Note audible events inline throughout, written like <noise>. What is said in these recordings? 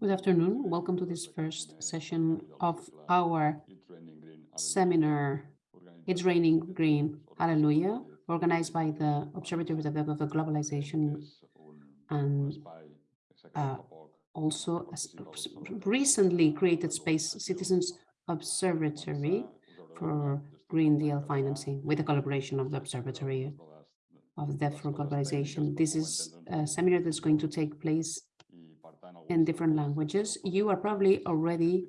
Good afternoon. Welcome to this first session of our seminar, It's Raining Green, Hallelujah, organized by the Observatory of the Globalization and uh, also a recently created Space Citizens Observatory for Green Deal financing with the collaboration of the Observatory of Debt for Globalization. This is a seminar that's going to take place in different languages. You are probably already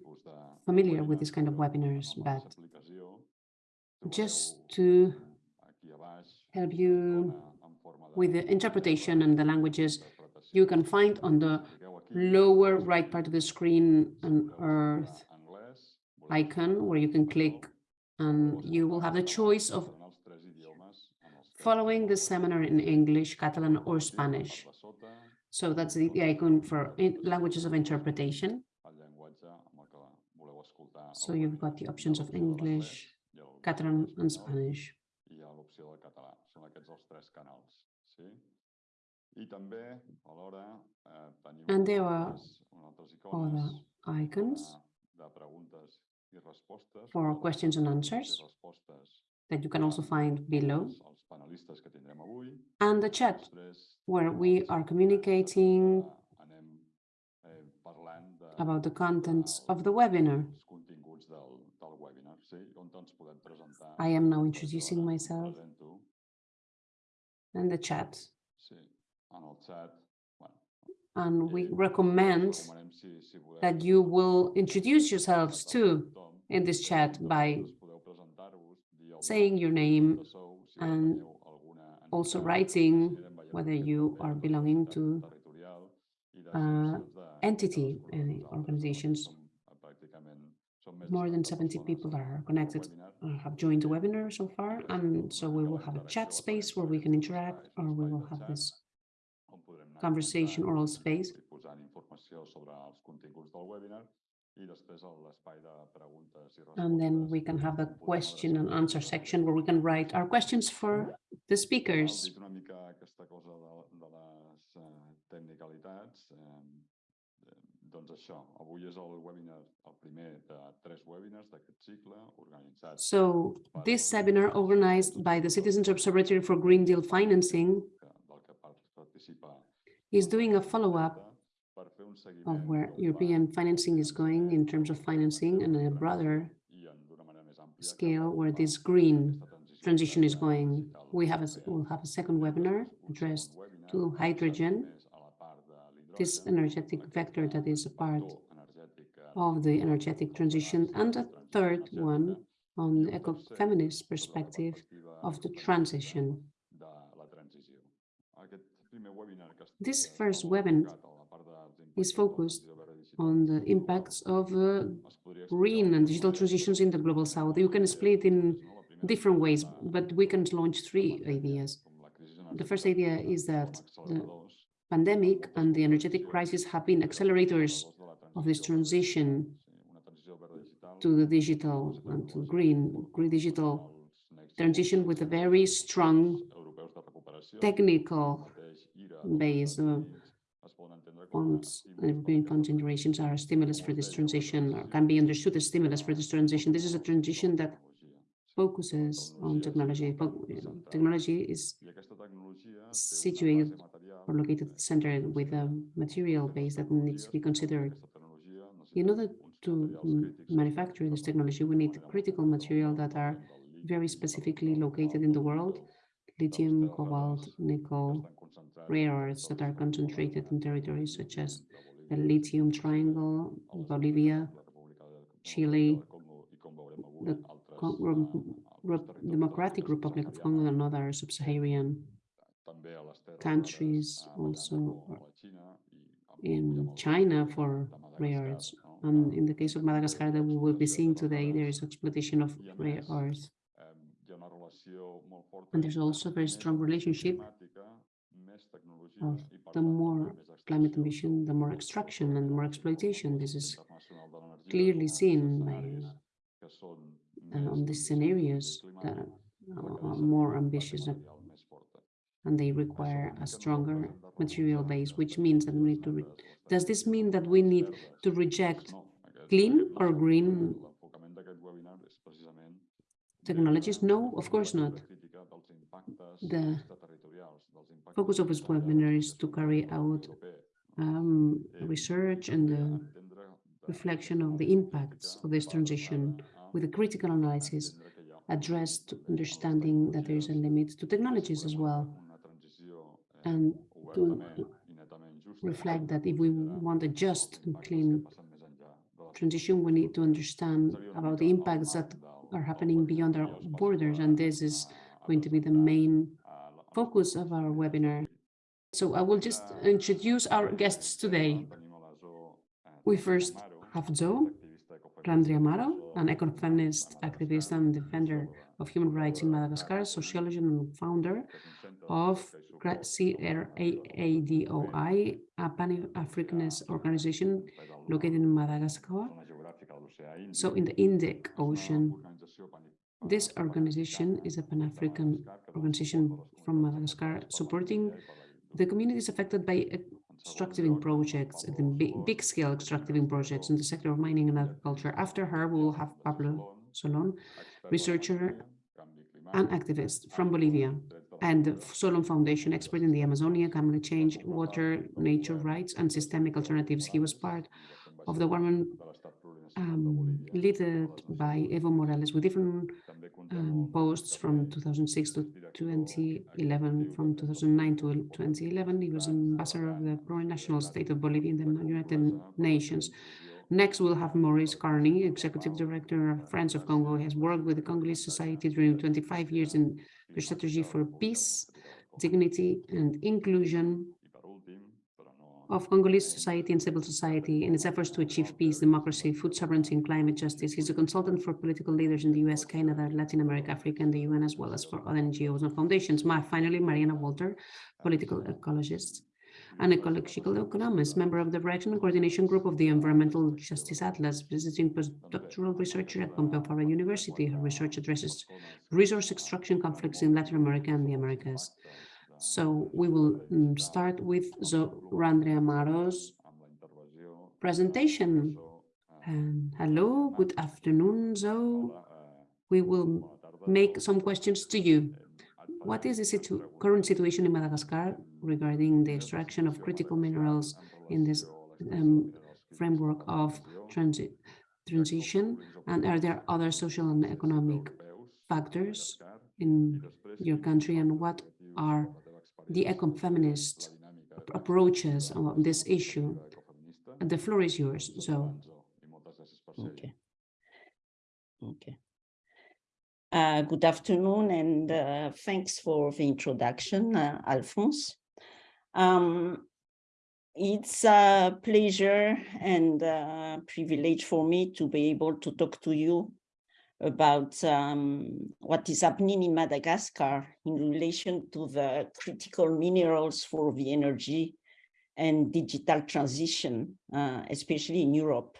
familiar with this kind of webinars, but just to help you with the interpretation and the languages, you can find on the lower right part of the screen an Earth icon where you can click and you will have the choice of following the seminar in English, Catalan or Spanish. So that's the, the icon for languages of interpretation. So you've got the options of English, Catalan and Spanish. And there are other icons for questions and answers that you can also find below. And the chat, where we are communicating about the contents of the webinar. I am now introducing myself and the chat. And we recommend that you will introduce yourselves too in this chat by saying your name and also writing whether you are belonging to uh, entity and organizations. More than 70 people are connected, uh, have joined the webinar so far, and so we will have a chat space where we can interact, or we will have this conversation oral space. And then we can have a question and answer section where we can write our questions for the speakers. So this seminar organized by the Citizens Observatory for Green Deal Financing is doing a follow-up of where European financing is going in terms of financing and a broader scale where this green transition is going. We have a, we'll have a second webinar addressed to hydrogen, this energetic vector that is a part of the energetic transition, and a third one on the eco-feminist perspective of the transition. This first webinar is focused on the impacts of uh, green and digital transitions in the global south. You can split in different ways, but we can launch three ideas. The first idea is that the pandemic and the energetic crisis have been accelerators of this transition to the digital and to green, green digital transition with a very strong technical base. Uh, funds, green fund generations are a stimulus for this transition, or can be understood as stimulus for this transition. This is a transition that focuses on technology. Technology is situated or located at the center with a material base that needs to be considered. In order to manufacture this technology, we need critical material that are very specifically located in the world, lithium, cobalt, nickel, rare earths that are concentrated in territories such as the lithium triangle, Bolivia, Chile, the Democratic Republic of Congo and other sub-Saharan countries, also in China for rare earths. And in the case of Madagascar that we will be seeing today, there is exploitation of rare earths. And there's also a very strong relationship of the more climate emission, the more extraction and more exploitation. This is clearly seen by uh, on these scenarios that are more ambitious and they require a stronger material base, which means that we need to, does this mean that we need to reject clean or green technologies? No, of course not. The focus of this webinar is to carry out um, research and the reflection of the impacts of this transition with a critical analysis addressed to understanding that there is a limit to technologies as well and to reflect that if we want a just and clean transition, we need to understand about the impacts that are happening beyond our borders. And this is going to be the main focus of our webinar. So I will just introduce our guests today. We first have Zoe Randriamaro, an ecofeminist activist and defender of human rights in Madagascar, sociologist and founder of CRAADOI, a Pan-Africanist organization located in Madagascar, so in the Indic Ocean. This organization is a Pan-African organization from Madagascar supporting the communities affected by extractiving projects, the big, scale extractiving projects in the sector of mining and agriculture. After her, we will have Pablo Solon, researcher and activist from Bolivia, and the Solon Foundation, expert in the Amazonia, climate change, water, nature rights, and systemic alternatives. He was part of the woman um, led by Evo Morales with different um, posts from 2006 to 2011. From 2009 to 2011, he was ambassador of the plurinational state of Bolivia in the United Nations. Next, we'll have Maurice Carney, Executive Director of Friends of Congo. He has worked with the Congolese Society during 25 years in the strategy for peace, dignity, and inclusion of Congolese society and civil society in its efforts to achieve peace, democracy, food sovereignty, and climate justice. He's a consultant for political leaders in the US, Canada, Latin America, Africa, and the UN, as well as for other NGOs and foundations. My, Finally, Mariana Walter, political ecologist and ecological economist, member of the Direction and Coordination Group of the Environmental Justice Atlas, visiting postdoctoral researcher at Pompeu Fabra University. Her research addresses resource extraction conflicts in Latin America and the Americas. So we will mm, start with Randriamaro's presentation. And hello, good afternoon, Zoe. We will make some questions to you. What is the situ current situation in Madagascar regarding the extraction of critical minerals in this um, framework of transit transition? And are there other social and economic factors in your country? And what are the ecofeminist approaches on this issue. And the floor is yours, so. Okay. Okay. Uh, good afternoon and uh, thanks for the introduction, uh, Alphonse. Um, it's a pleasure and a privilege for me to be able to talk to you about um, what is happening in Madagascar in relation to the critical minerals for the energy and digital transition, uh, especially in Europe.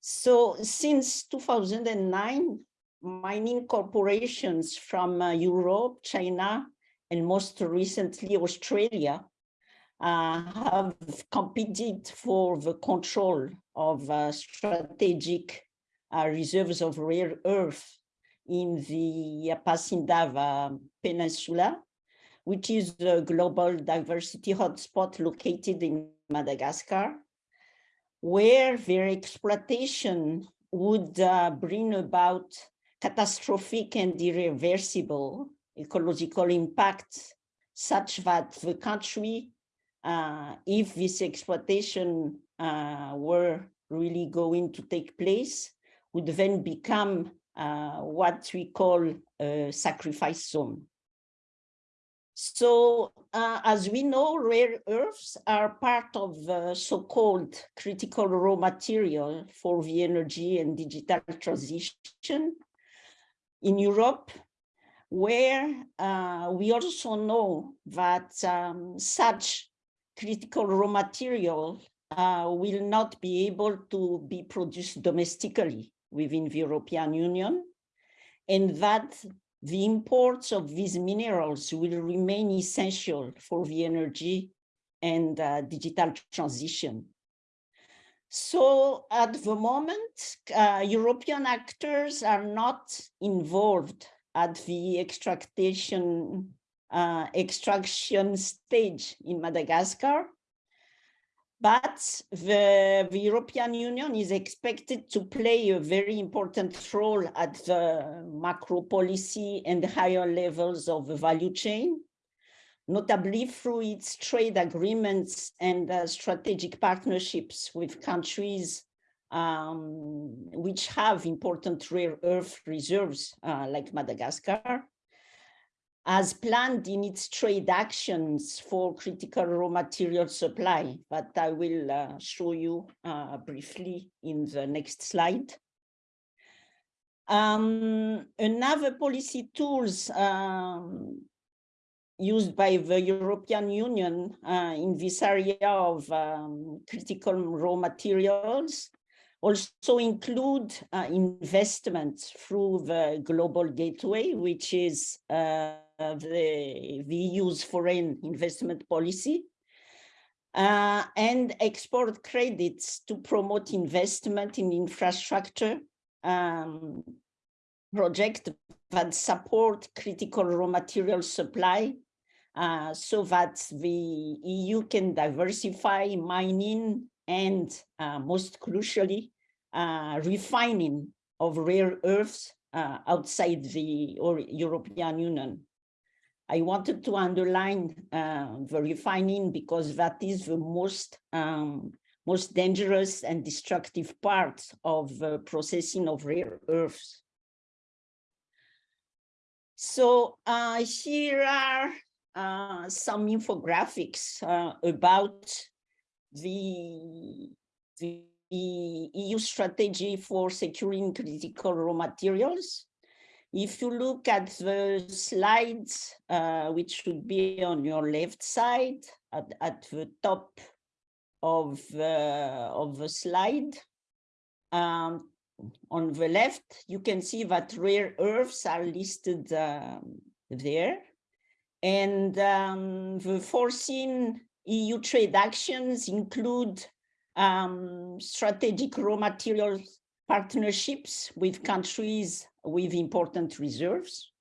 So since 2009, mining corporations from uh, Europe, China, and most recently Australia uh, have competed for the control of uh, strategic uh, reserves of rare earth in the Ampasindava Peninsula, which is a global diversity hotspot located in Madagascar, where their exploitation would uh, bring about catastrophic and irreversible ecological impact such that the country, uh, if this exploitation uh, were really going to take place, would then become uh, what we call a sacrifice zone. So uh, as we know, rare earths are part of so-called critical raw material for the energy and digital transition in Europe, where uh, we also know that um, such critical raw material uh, will not be able to be produced domestically within the European Union, and that the imports of these minerals will remain essential for the energy and uh, digital transition. So at the moment, uh, European actors are not involved at the extraction, uh, extraction stage in Madagascar. But the, the, European Union is expected to play a very important role at the macro policy and higher levels of the value chain notably through its trade agreements and uh, strategic partnerships with countries um, which have important rare earth reserves uh, like Madagascar, as planned in its trade actions for critical raw material supply, but I will uh, show you uh, briefly in the next slide. Um, another policy tools um, used by the European Union uh, in this area of um, critical raw materials also include uh, investments through the Global Gateway, which is uh, the, the EU's foreign investment policy, uh, and export credits to promote investment in infrastructure um, project that support critical raw material supply uh, so that the EU can diversify mining and uh, most crucially, uh, refining of rare earths uh, outside the European Union. I wanted to underline uh, the refining because that is the most um, most dangerous and destructive part of processing of rare earths. So uh, here are uh, some infographics uh, about the, the EU strategy for securing critical raw materials. If you look at the slides, uh, which should be on your left side, at, at the top of, of the slide, um, on the left, you can see that rare earths are listed um, there. And um, the foreseen EU trade actions include um, strategic raw materials partnerships with countries with important reserves.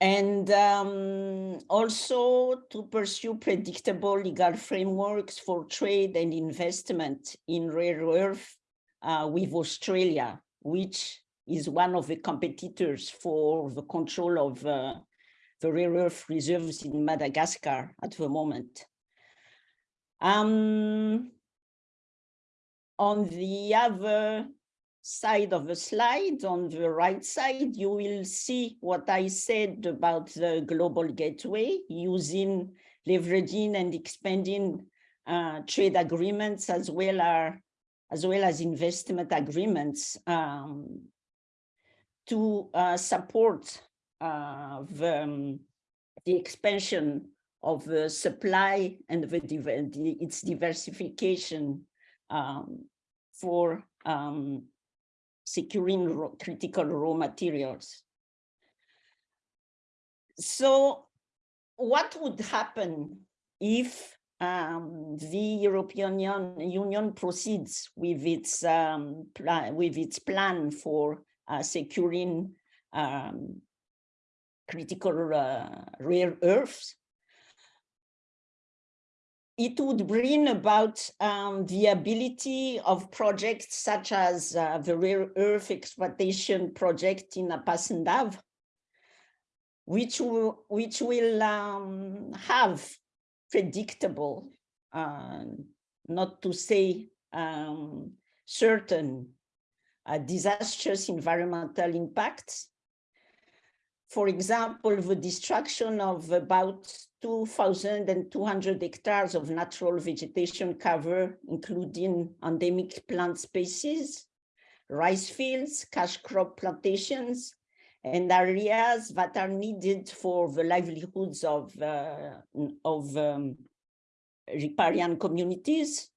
And um, also to pursue predictable legal frameworks for trade and investment in rare earth uh, with Australia, which is one of the competitors for the control of uh, the rare earth reserves in Madagascar at the moment. Um, on the other side of the slide, on the right side, you will see what I said about the global gateway using leveraging and expanding uh, trade agreements as well as as well as investment agreements um, to uh, support uh, the, um, the expansion of the supply and the, the its diversification um, for um, securing raw, critical raw materials. So what would happen if um, the European Union proceeds with its um, with its plan for uh, securing um, critical uh, rare earths, it would bring about um, the ability of projects such as uh, the rare earth exploitation project in Ampasindava, which will, which will um, have predictable, uh, not to say um, certain uh, disastrous environmental impacts. For example, the destruction of about 2,200 hectares of natural vegetation cover, including endemic plant species, rice fields, cash crop plantations, and areas that are needed for the livelihoods of, uh, of um, riparian communities.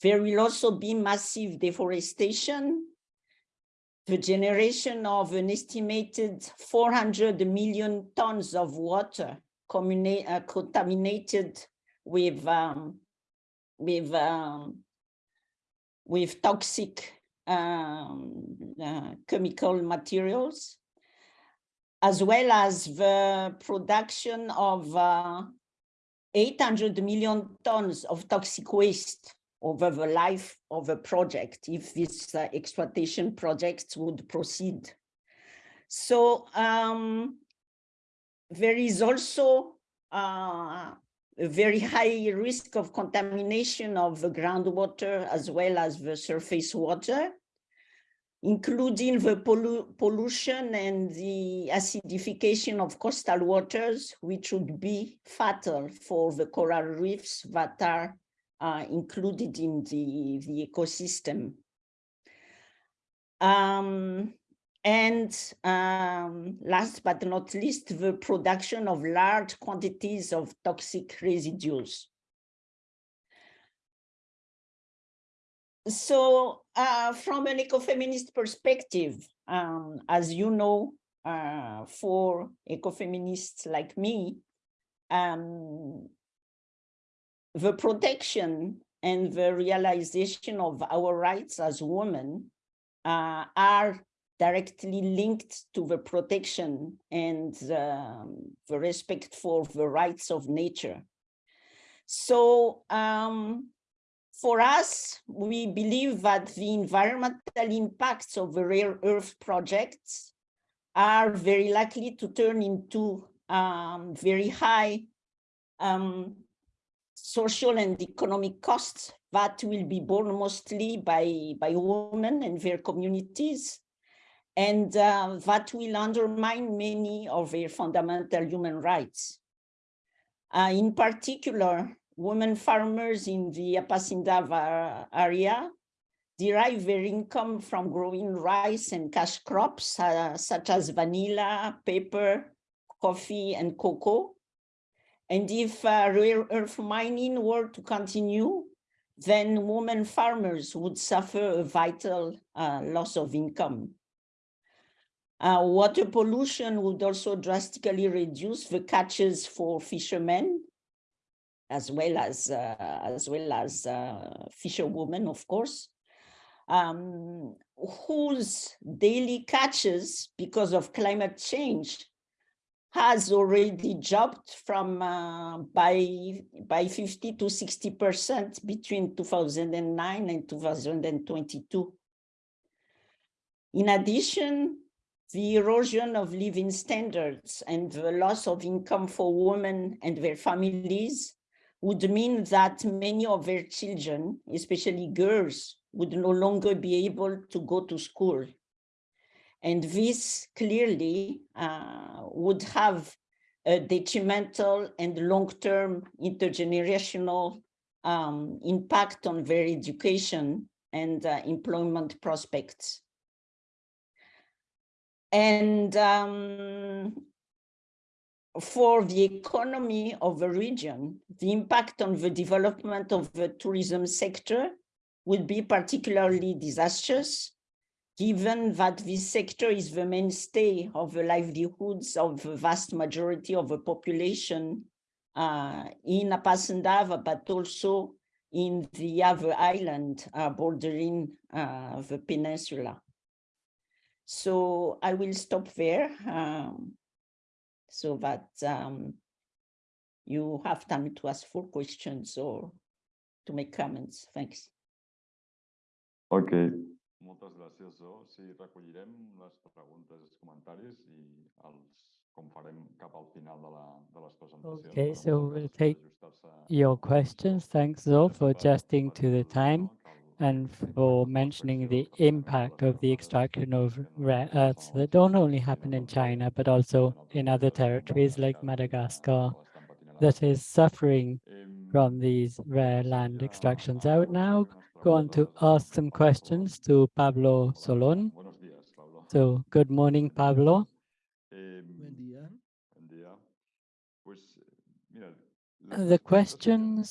There will also be massive deforestation the generation of an estimated 400 million tons of water uh, contaminated with um, with um, with toxic um, uh, chemical materials, as well as the production of uh, 800 million tons of toxic waste over the life of a project if this uh, exploitation projects would proceed. So um, there is also uh, a very high risk of contamination of the groundwater as well as the surface water, including the pollu pollution and the acidification of coastal waters, which would be fatal for the coral reefs that are uh, included in the, the ecosystem. Um, and um, last but not least, the production of large quantities of toxic residues. So uh, from an ecofeminist perspective, um, as you know, uh, for ecofeminists like me, um, the protection and the realization of our rights as women uh, are directly linked to the protection and um, the respect for the rights of nature. So um, for us, we believe that the environmental impacts of the rare earth projects are very likely to turn into um, very high um, social and economic costs that will be borne mostly by, by women and their communities. And uh, that will undermine many of their fundamental human rights. Uh, in particular, women farmers in the Ampasindava area derive their income from growing rice and cash crops uh, such as vanilla, pepper, coffee, and cocoa. And if uh, rare earth mining were to continue, then women farmers would suffer a vital uh, loss of income. Uh, water pollution would also drastically reduce the catches for fishermen, as well as uh, as well as uh, fisherwomen, of course, um, whose daily catches, because of climate change, has already dropped from uh, by by 50 to 60 percent between 2009 and 2022. In addition, the erosion of living standards and the loss of income for women and their families would mean that many of their children, especially girls, would no longer be able to go to school. And this clearly uh, would have a detrimental and long-term intergenerational um, impact on their education and uh, employment prospects. And um, for the economy of the region, the impact on the development of the tourism sector would be particularly disastrous, given that this sector is the mainstay of the livelihoods of the vast majority of the population uh, in Ampasindava, but also in the other island uh, bordering uh, the peninsula. So I will stop there um, so that um, you have time to ask for questions or to make comments. Thanks. Ok, moltes gràcies, Zo. Sí, recollirem les preguntes i els comentaris i els com farem cap al final de, la, de les presentacions. Okay, so we'll take your questions. Thanks, Zo, for adjusting to the time no, que el- and for mentioning the impact of the extraction of rare earths that don't only happen in China, but also in other territories like Madagascar, Madagascar que l'estan patint a la that is suffering from these rare land extractions. I would now go on to ask some questions to Pablo Solon. Buenos días, Pablo. So good morning, Pablo. The Buen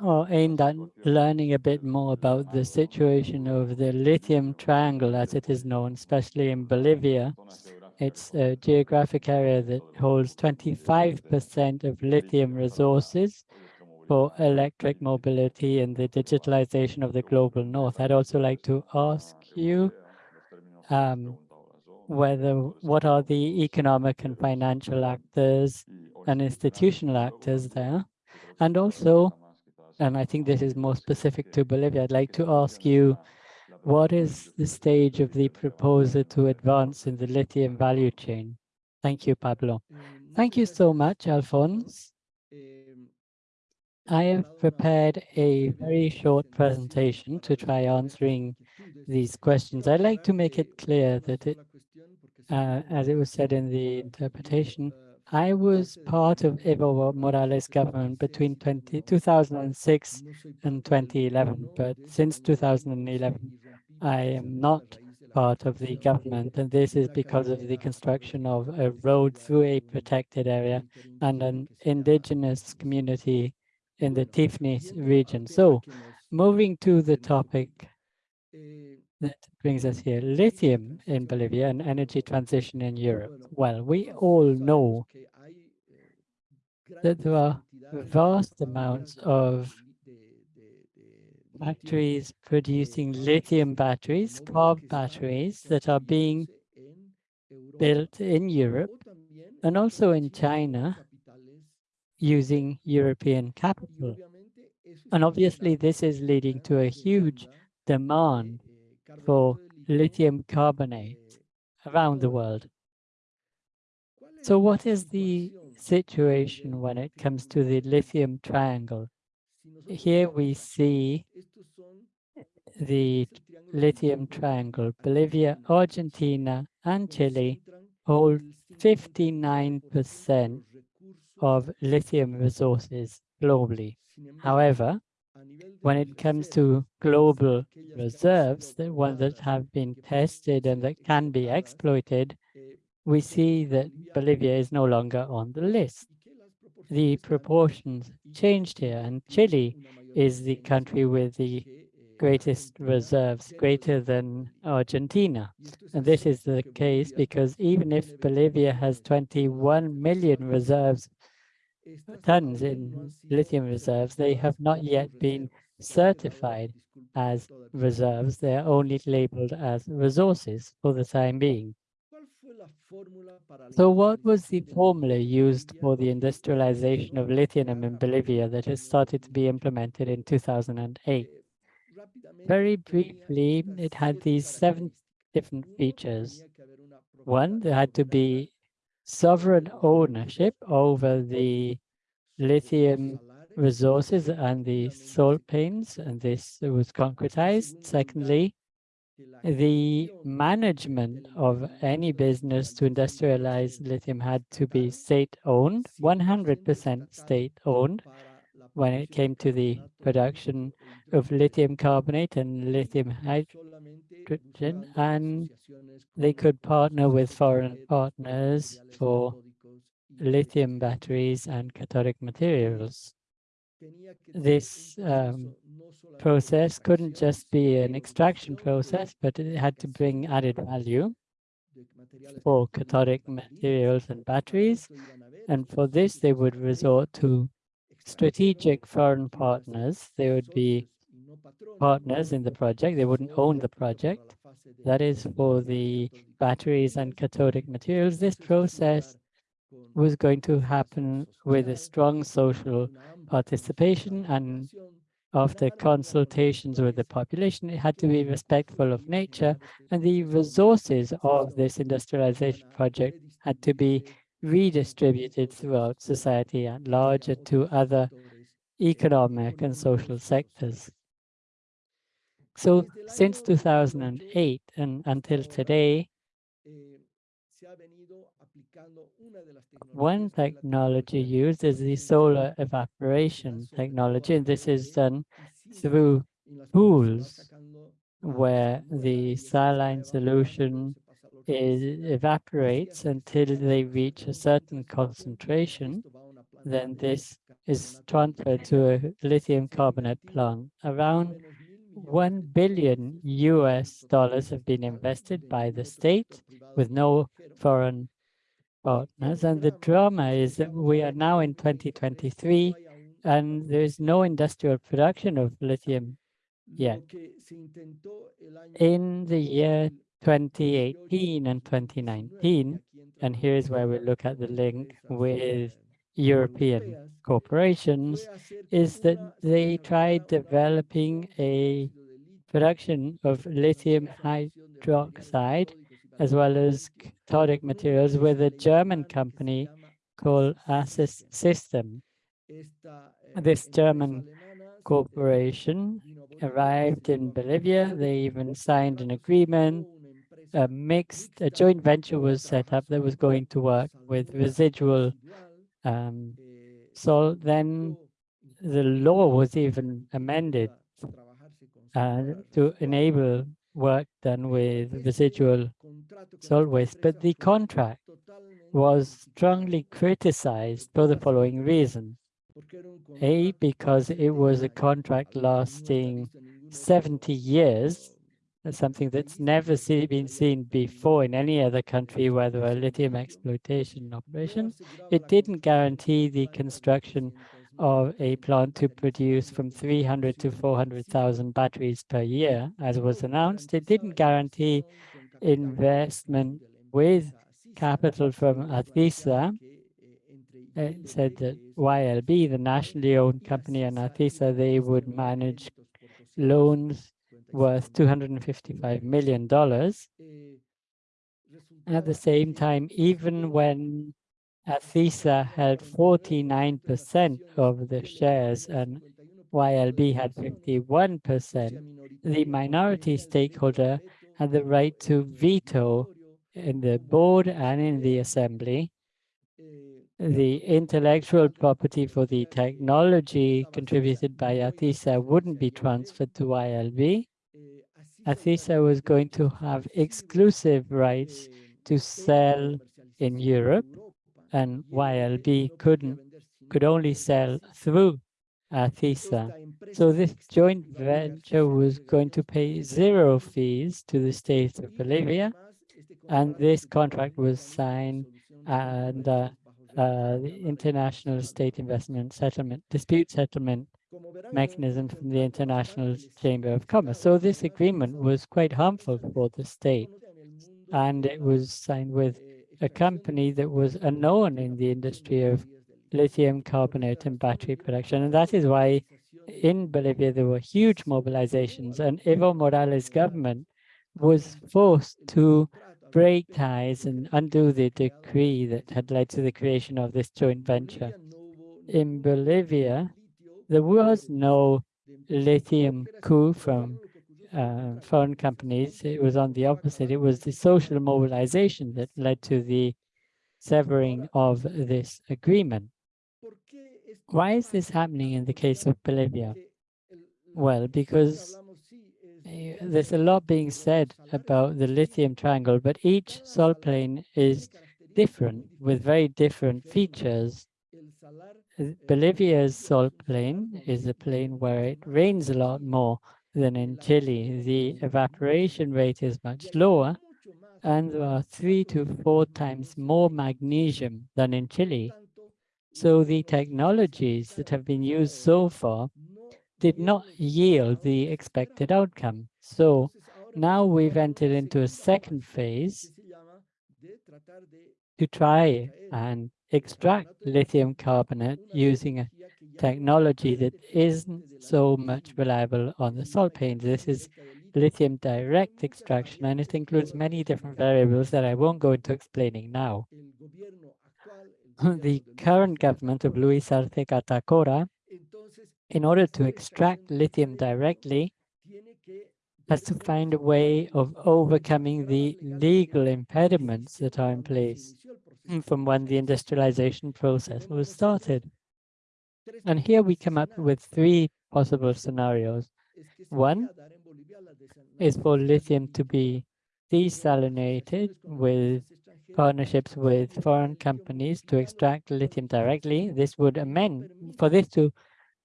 or aimed at learning a bit more about the situation of the lithium triangle as it is known, especially in Bolivia. It's a geographic area that holds 25% of lithium resources for electric mobility and the digitalization of the global north. I'd also like to ask you um, whether what are the economic and financial actors and institutional actors there? And also, and I think this is more specific to Bolivia, I'd like to ask you, what is the stage of the proposal to advance in the lithium value chain? Thank you, Pablo. Thank you so much, Alphonse. I have prepared a very short presentation to try answering these questions. I'd like to make it clear that it, uh, as it was said in the interpretation, I was part of Evo Morales' government between 20, 2006 and 2011, but since 2011, I am not part of the government, and this is because of the construction of a road through a protected area and an indigenous community in the TIPNIS region. So moving to the topic that brings us here, lithium in Bolivia and energy transition in Europe. Well, we all know that there are vast amounts of factories producing lithium batteries, car batteries that are being built in Europe and also in China using European capital. And obviously this is leading to a huge demand for lithium carbonate around the world. So what is the situation when it comes to the lithium triangle? Here we see the lithium triangle. Bolivia, Argentina, and Chile hold 59% of lithium resources globally. However, when it comes to global reserves, the ones that have been tested and that can be exploited, we see that Bolivia is no longer on the list. The proportions changed here, and Chile is the country with the greatest reserves, greater than Argentina. And this is the case because even if Bolivia has 21 million reserves, tons in lithium reserves, they have not yet been certified as reserves. They're only labeled as resources for the time being. So what was the formula used for the industrialization of lithium in Bolivia that has started to be implemented in 2008? Very briefly, it had these seven different features. One, there had to be sovereign ownership over the lithium resources and the salt panes, and this was concretized. Secondly, the management of any business to industrialize lithium had to be state-owned, 100% state-owned when it came to the production of lithium carbonate and lithium hydroxide, and they could partner with foreign partners for lithium batteries and cathodic materials. This um, process couldn't just be an extraction process, but it had to bring added value for cathodic materials and batteries. And for this, they would resort to strategic foreign partners. They would be partners in the project. They wouldn't own the project. That is for the batteries and cathodic materials. This process was going to happen with a strong social participation and after consultations with the population, it had to be respectful of nature and the resources of this industrialization project had to be redistributed throughout society at large and to other economic and social sectors. So since 2008 and until today, one technology used is the solar evaporation technology, and this is done through pools where the saline solution is, evaporates until they reach a certain concentration. Then this is transferred to a lithium carbonate plant. Around 1 billion US dollars have been invested by the state with no foreign partners. And the drama is that we are now in 2023 and there is no industrial production of lithium yet. In the year 2018 and 2019, and here's where we look at the link with European corporations, is that they tried developing a production of lithium hydroxide as well as cathodic materials with a German company called ACI System. This German corporation arrived in Bolivia. They even signed an agreement. A mixed, a joint venture was set up that was going to work with residual um, so then the law was even amended uh, to enable work done with residual salt waste, but the contract was strongly criticized for the following reason. A, because it was a contract lasting 70 years, something that's never see, been seen before in any other country, where there a lithium exploitation operations. It didn't guarantee the construction of a plant to produce from 300 to 400,000 batteries per year, as was announced. It didn't guarantee investment with capital from ACISA. It said that YLB, the nationally owned company, and ACISA, they would manage loans worth $255 million. At the same time, even when ACISA had 49% of the shares and YLB had 51%, the minority stakeholder had the right to veto in the board and in the assembly. The intellectual property for the technology contributed by ACISA wouldn't be transferred to YLB. ACISA was going to have exclusive rights to sell in Europe and YLB couldn't could only sell through ACISA. So this joint venture was going to pay zero fees to the state of Bolivia and this contract was signed and uh, uh, the International State Investment Settlement Dispute Settlement mechanism from the International Chamber of Commerce. So this agreement was quite harmful for the state and it was signed with a company that was unknown in the industry of lithium carbonate and battery production. And that is why in Bolivia there were huge mobilizations and Evo Morales government was forced to break ties and undo the decree that had led to the creation of this joint venture. In Bolivia, there was no lithium coup from uh, foreign companies. It was on the opposite. It was the social mobilization that led to the severing of this agreement. Why is this happening in the case of Bolivia? Well, because uh, there's a lot being said about the lithium triangle, but each salt plain is different with very different features. Bolivia's salt plain is a plain where it rains a lot more than in Chile. The evaporation rate is much lower, and there are three to four times more magnesium than in Chile. So the technologies that have been used so far did not yield the expected outcome. So now we've entered into a second phase to try and extract lithium carbonate using a technology that isn't so much reliable on the salt plains. This is lithium direct extraction, and it includes many different variables that I won't go into explaining now. the current government of Luis Arce Catacora in order to extract lithium directly, has to find a way of overcoming the legal impediments that are in place from when the industrialization process was started. And here we come up with three possible scenarios. One is for lithium to be desalinated with partnerships with foreign companies to extract lithium directly. This would amend, for this to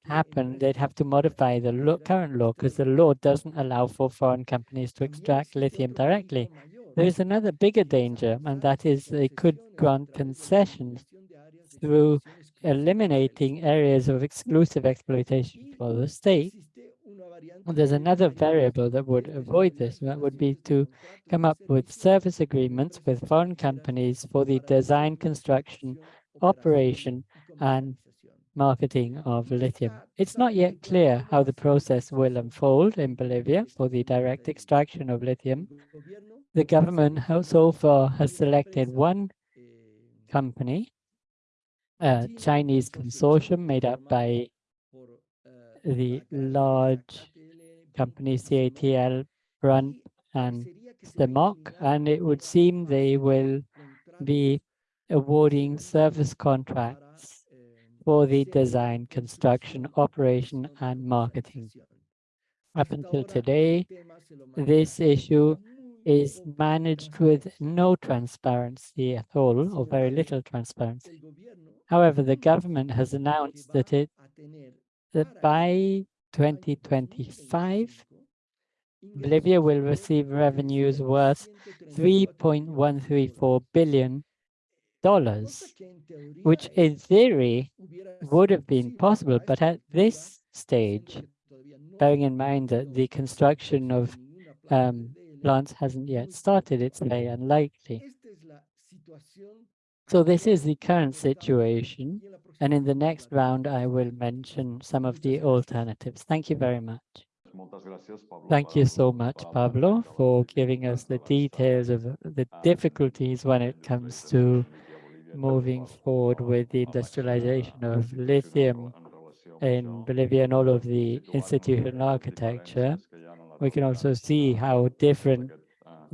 happen, they'd have to modify the law, current law because the law doesn't allow for foreign companies to extract lithium directly. There is another bigger danger, and that is they could grant concessions through eliminating areas of exclusive exploitation for the state. And There's another variable that would avoid this, that would be to come up with service agreements with foreign companies for the design, construction, operation, and marketing of lithium. It's not yet clear how the process will unfold in Bolivia for the direct extraction of lithium. The government so far has selected one company, a Chinese consortium made up by the large company CATL, BRUNP, and CMOC, and it would seem they will be awarding service contracts for the design, construction, operation, and marketing. Up until today, this issue is managed with no transparency at all, or very little transparency. However, the government has announced that it that by 2025, Bolivia will receive revenues worth 3.134 billion dollars, which in theory would have been possible, but at this stage, bearing in mind that the construction of um, plants hasn't yet started, it's very unlikely. So this is the current situation, and in the next round, I will mention some of the alternatives. Thank you very much. Thank you so much, Pablo, for giving us the details of the difficulties when it comes to moving forward with the industrialization of lithium in Bolivia and all of the institutional architecture. We can also see how different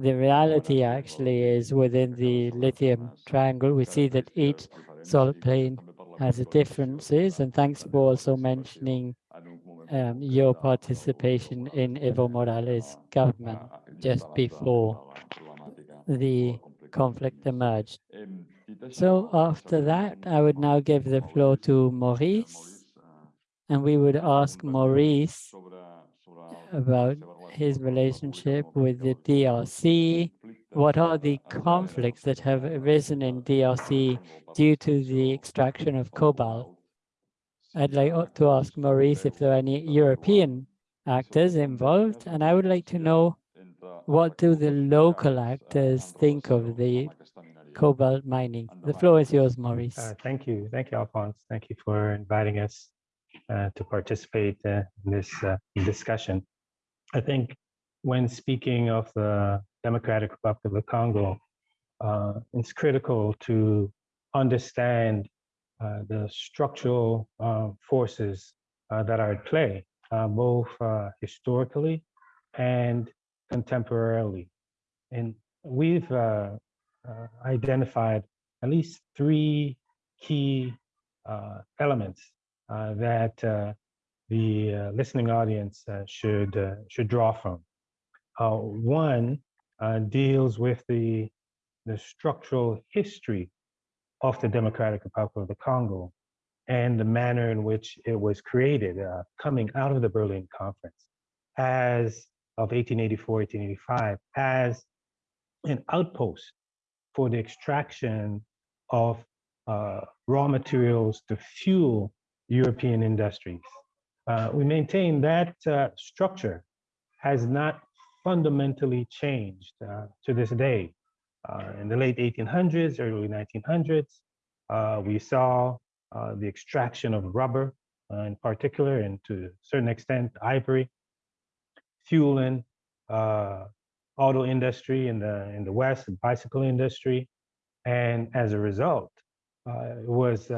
the reality actually is within the lithium triangle. We see that each salt plain has a differences, and thanks for also mentioning um, your participation in Evo Morales' government just before the conflict emerged. So after that, I would now give the floor to Maurice, and we would ask Maurice about his relationship with the DRC. What are the conflicts that have arisen in DRC due to the extraction of cobalt? I'd like to ask Maurice if there are any European actors involved, and I would like to know what do the local actors think of the cobalt mining? The floor is yours, Maurice. Uh, thank you. Thank you, Alphonse. Thank you for inviting us uh, to participate uh, in this uh, discussion. I think when speaking of the Democratic Republic of the Congo, uh, it's critical to understand uh, the structural uh, forces uh, that are at play, uh, both uh, historically and contemporarily. And we've identified at least three key elements that the uh, listening audience uh, should uh, should draw from. One deals with the the structural history of the Democratic Republic of the Congo and the manner in which it was created, uh, coming out of the Berlin Conference as of 1884, 1885, as an outpost for the extraction of uh, raw materials to fuel European industries. Uh, we maintain that uh, structure has not fundamentally changed uh, to this day. Uh, in the late 1800s, early 1900s, uh, we saw the extraction of rubber in particular, and to a certain extent, ivory, fueling auto industry in the in the West, the bicycle industry, and as a result, it was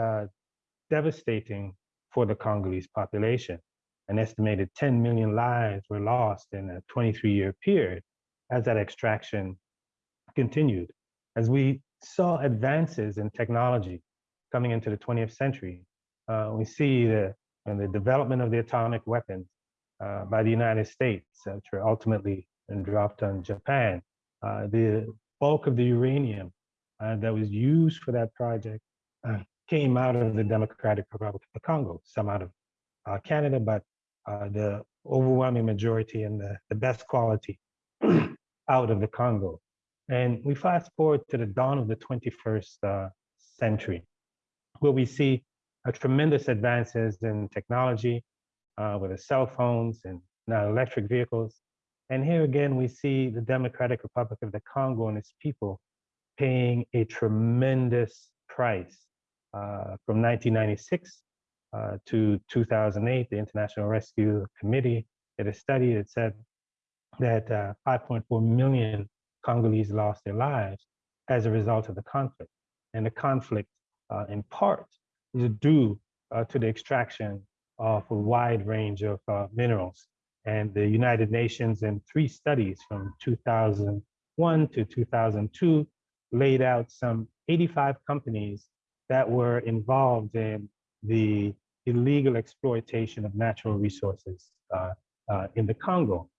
devastating for the Congolese population. An estimated 10 million lives were lost in a 23-year period as that extraction continued. As we saw advances in technology coming into the 20th century, uh, we see the, and the development of the atomic weapons uh, by the United States, which were ultimately dropped on Japan. Uh, the bulk of the uranium uh, that was used for that project uh, came out of the Democratic Republic of the Congo, some out of uh, Canada, but uh, the overwhelming majority and the, the best quality <clears throat> out of the Congo. And we fast forward to the dawn of the 21st uh, century, where we see uh, tremendous advances in technology, uh, with the cell phones and now electric vehicles. And here again, we see the Democratic Republic of the Congo and its people paying a tremendous price from 1996 uh, to 2008. The International Rescue Committee did a study that said that uh, 5.4 million Congolese lost their lives as a result of the conflict. And the conflict, uh, in part, is due uh, to the extraction of a wide range of uh, minerals. And the United Nations in three studies from 2001 to 2002 laid out some 85 companies that were involved in the illegal exploitation of natural resources uh, uh, in the Congo.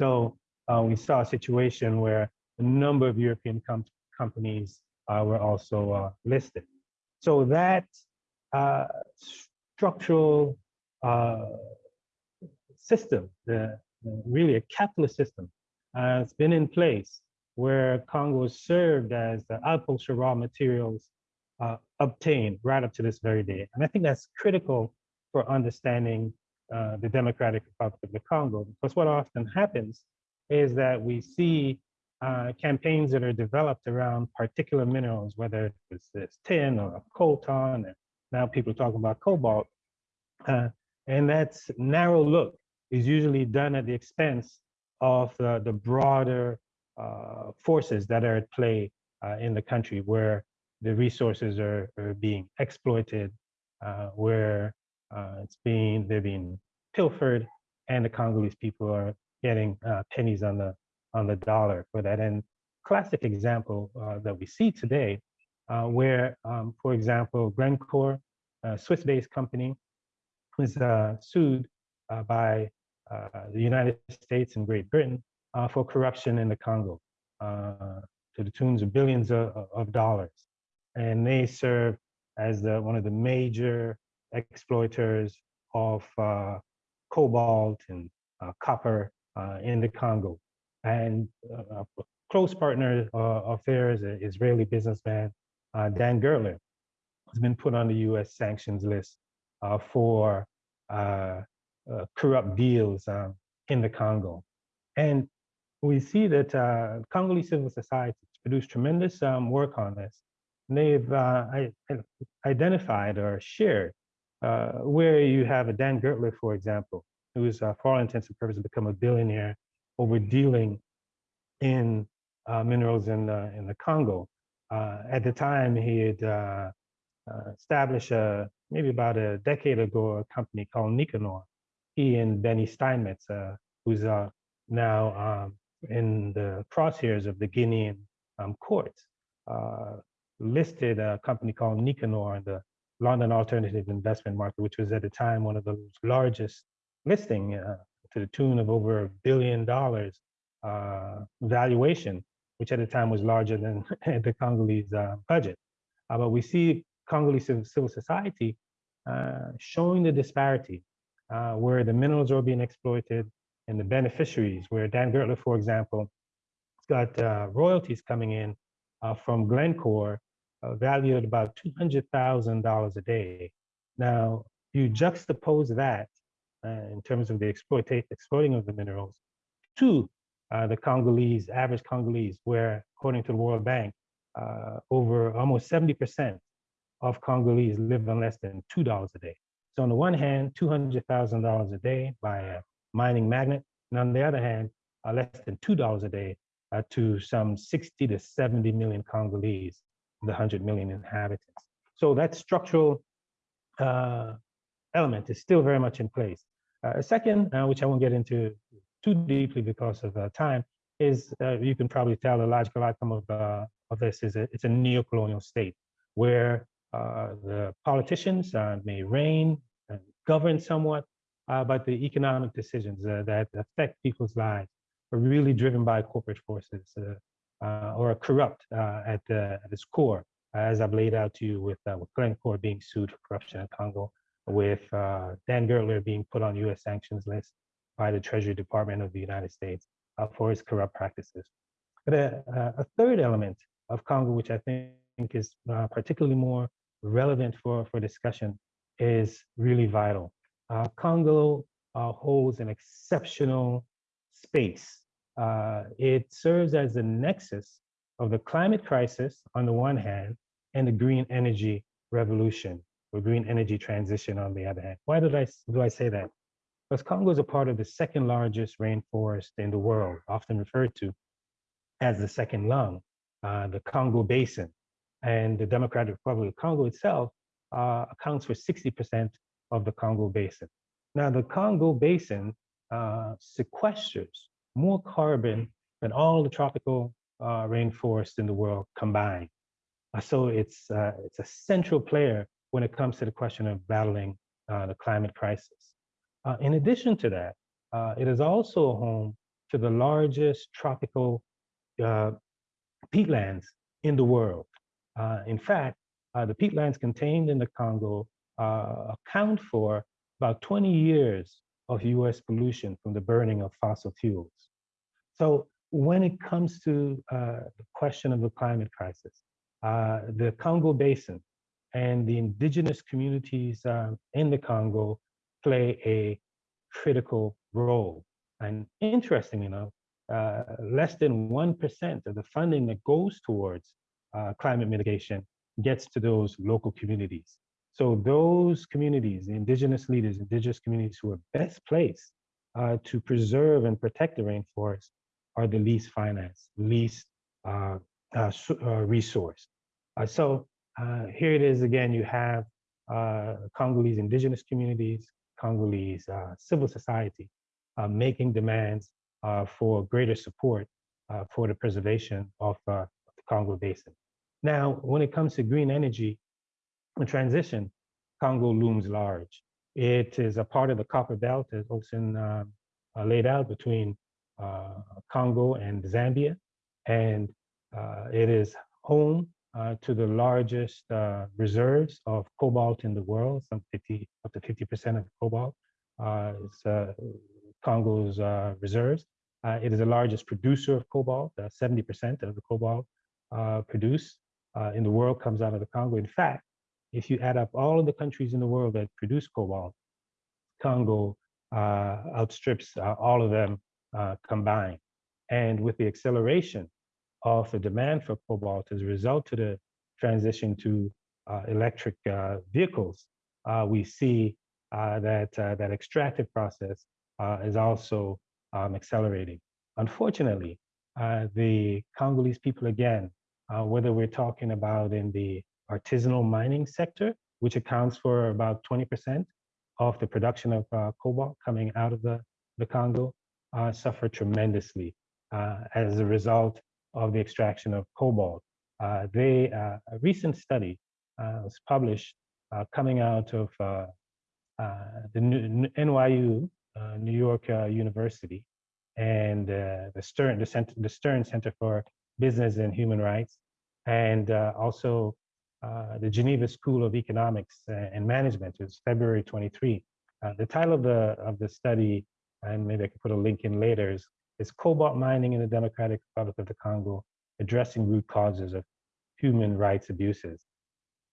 So uh, we saw a situation where a number of European com companies uh, were also uh, listed. So that uh, structural system, the, really a capitalist system, has been in place where Congo served as the for raw materials uh, obtained right up to this very day. And I think that's critical for understanding uh, the Democratic Republic of the Congo, because what often happens is that we see uh, campaigns that are developed around particular minerals, whether it's, it's tin or coltan, and now people are talking about cobalt. Uh, and that's narrow look is usually done at the expense of the, the broader uh, forces that are at play uh, in the country where the resources are, are being exploited, uh, where uh, it's being, they're being pilfered and the Congolese people are getting uh, pennies on the, on the dollar for that. And classic example uh, that we see today uh, where, um, for example, Glencore, a Swiss-based company, was uh, sued by the United States and Great Britain for corruption in the Congo to the tunes of billions of, of dollars. And they serve as the, one of the major exploiters of uh, cobalt and uh, copper uh, in the Congo. And uh, a close partner uh, of theirs, an Israeli businessman, Dan Gertler, has been put on the US sanctions list for corrupt deals in the Congo. And we see that Congolese civil society has produced tremendous um, work on this. They've uh, identified or shared uh, where you have a Dan Gertler, for example, who is, uh, for all intents and purposes, become a billionaire over dealing in uh, minerals in the, in the Congo. Uh, at the time, he had uh, established a, maybe about a decade ago, a company called Nikanor. He and Benny Steinmetz, who's now um, in the crosshairs of the Guinean um, courts, uh, listed a company called Nikanor in the London alternative investment market, which was at the time one of the largest listing uh, to the tune of over a billion dollars uh, valuation, which at the time was larger than <laughs> the Congolese uh, budget. Uh, but we see Congolese civil society uh, showing the disparity uh, where the minerals are being exploited and the beneficiaries, where Dan Gertler, for example, has got royalties coming in from Glencore valued at about $200,000 a day. Now, you juxtapose that uh, in terms of the exploitation, exploiting of the minerals to uh, the Congolese, average Congolese, where according to the World Bank, uh, over almost 70% of Congolese live on less than $2 a day. So on the one hand, $200,000 a day by a mining magnate, and on the other hand, uh, less than $2 a day uh, to some 60 to 70 million Congolese, the 100 million inhabitants. So that structural uh, element is still very much in place. Uh, a second, uh, which I won't get into too deeply because of uh, time, is uh, you can probably tell the logical outcome of, uh, of this is a, it's a neo-colonial state where the politicians may reign and govern somewhat, but the economic decisions that affect people's lives are really driven by corporate forces. Uh, or corrupt uh, at, the, at its core, as I've laid out to you with, uh, with Glencore being sued for corruption in Congo, with Dan Gertler being put on US sanctions list by the Treasury Department of the United States for his corrupt practices. But a, a third element of Congo, which I think is uh, particularly more relevant for, for discussion, is really vital. Uh, Congo uh, holds an exceptional space. Uh, it serves as the nexus of the climate crisis on the one hand and the green energy revolution or green energy transition on the other hand. Why did I, do I say that? Because Congo is a part of the second largest rainforest in the world, often referred to as the second lung, uh, the Congo Basin. And the Democratic Republic of Congo itself uh, accounts for 60% of the Congo Basin. Now, the Congo Basin uh, sequesters more carbon than all the tropical uh, rainforests in the world combined. Uh, so it's, uh, it's a central player when it comes to the question of battling uh, the climate crisis. Uh, in addition to that, it is also home to the largest tropical peatlands in the world. in fact, the peatlands contained in the Congo account for about 20 years of US pollution from the burning of fossil fuels. So when it comes to uh, the question of the climate crisis, uh, the Congo Basin and the indigenous communities um, in the Congo play a critical role. And interestingly enough, uh, less than 1% of the funding that goes towards uh, climate mitigation gets to those local communities. So those communities, the indigenous leaders, indigenous communities who are best placed uh, to preserve and protect the rainforest are the least financed, least uh, uh, uh resourced. Uh, so uh, here it is again, you have Congolese indigenous communities, Congolese civil society making demands for greater support for the preservation of the Congo Basin. Now, when it comes to green energy, the transition, Congo looms large. It is a part of the copper belt, as Olsen uh, laid out, between Congo and Zambia. And uh, it is home uh, to the largest uh, reserves of cobalt in the world, some 50, up to 50% of cobalt is Congo's reserves. it is the largest producer of cobalt, 70% of the cobalt produced in the world comes out of the Congo. In fact, if you add up all of the countries in the world that produce cobalt, Congo uh, outstrips uh, all of them uh, combined. And with the acceleration of the demand for cobalt as a result of the transition to uh, electric uh, vehicles, uh, we see that that extractive process is also um, accelerating. Unfortunately, the Congolese people, again, whether we're talking about in the artisanal mining sector, which accounts for about 20% of the production of uh, cobalt coming out of the, the Congo, uh, suffer tremendously uh, as a result of the extraction of cobalt. Uh, they, uh, a recent study was published coming out of the NYU, New York University, and the Stern, the, Center, the Stern Center for Business and Human Rights, and also uh, the Geneva School of Economics and Management. It was February 23. Uh, the title of the of the study, and maybe I could put a link in later, is, is Cobalt Mining in the Democratic Republic of the Congo, Addressing Root Causes of Human Rights Abuses.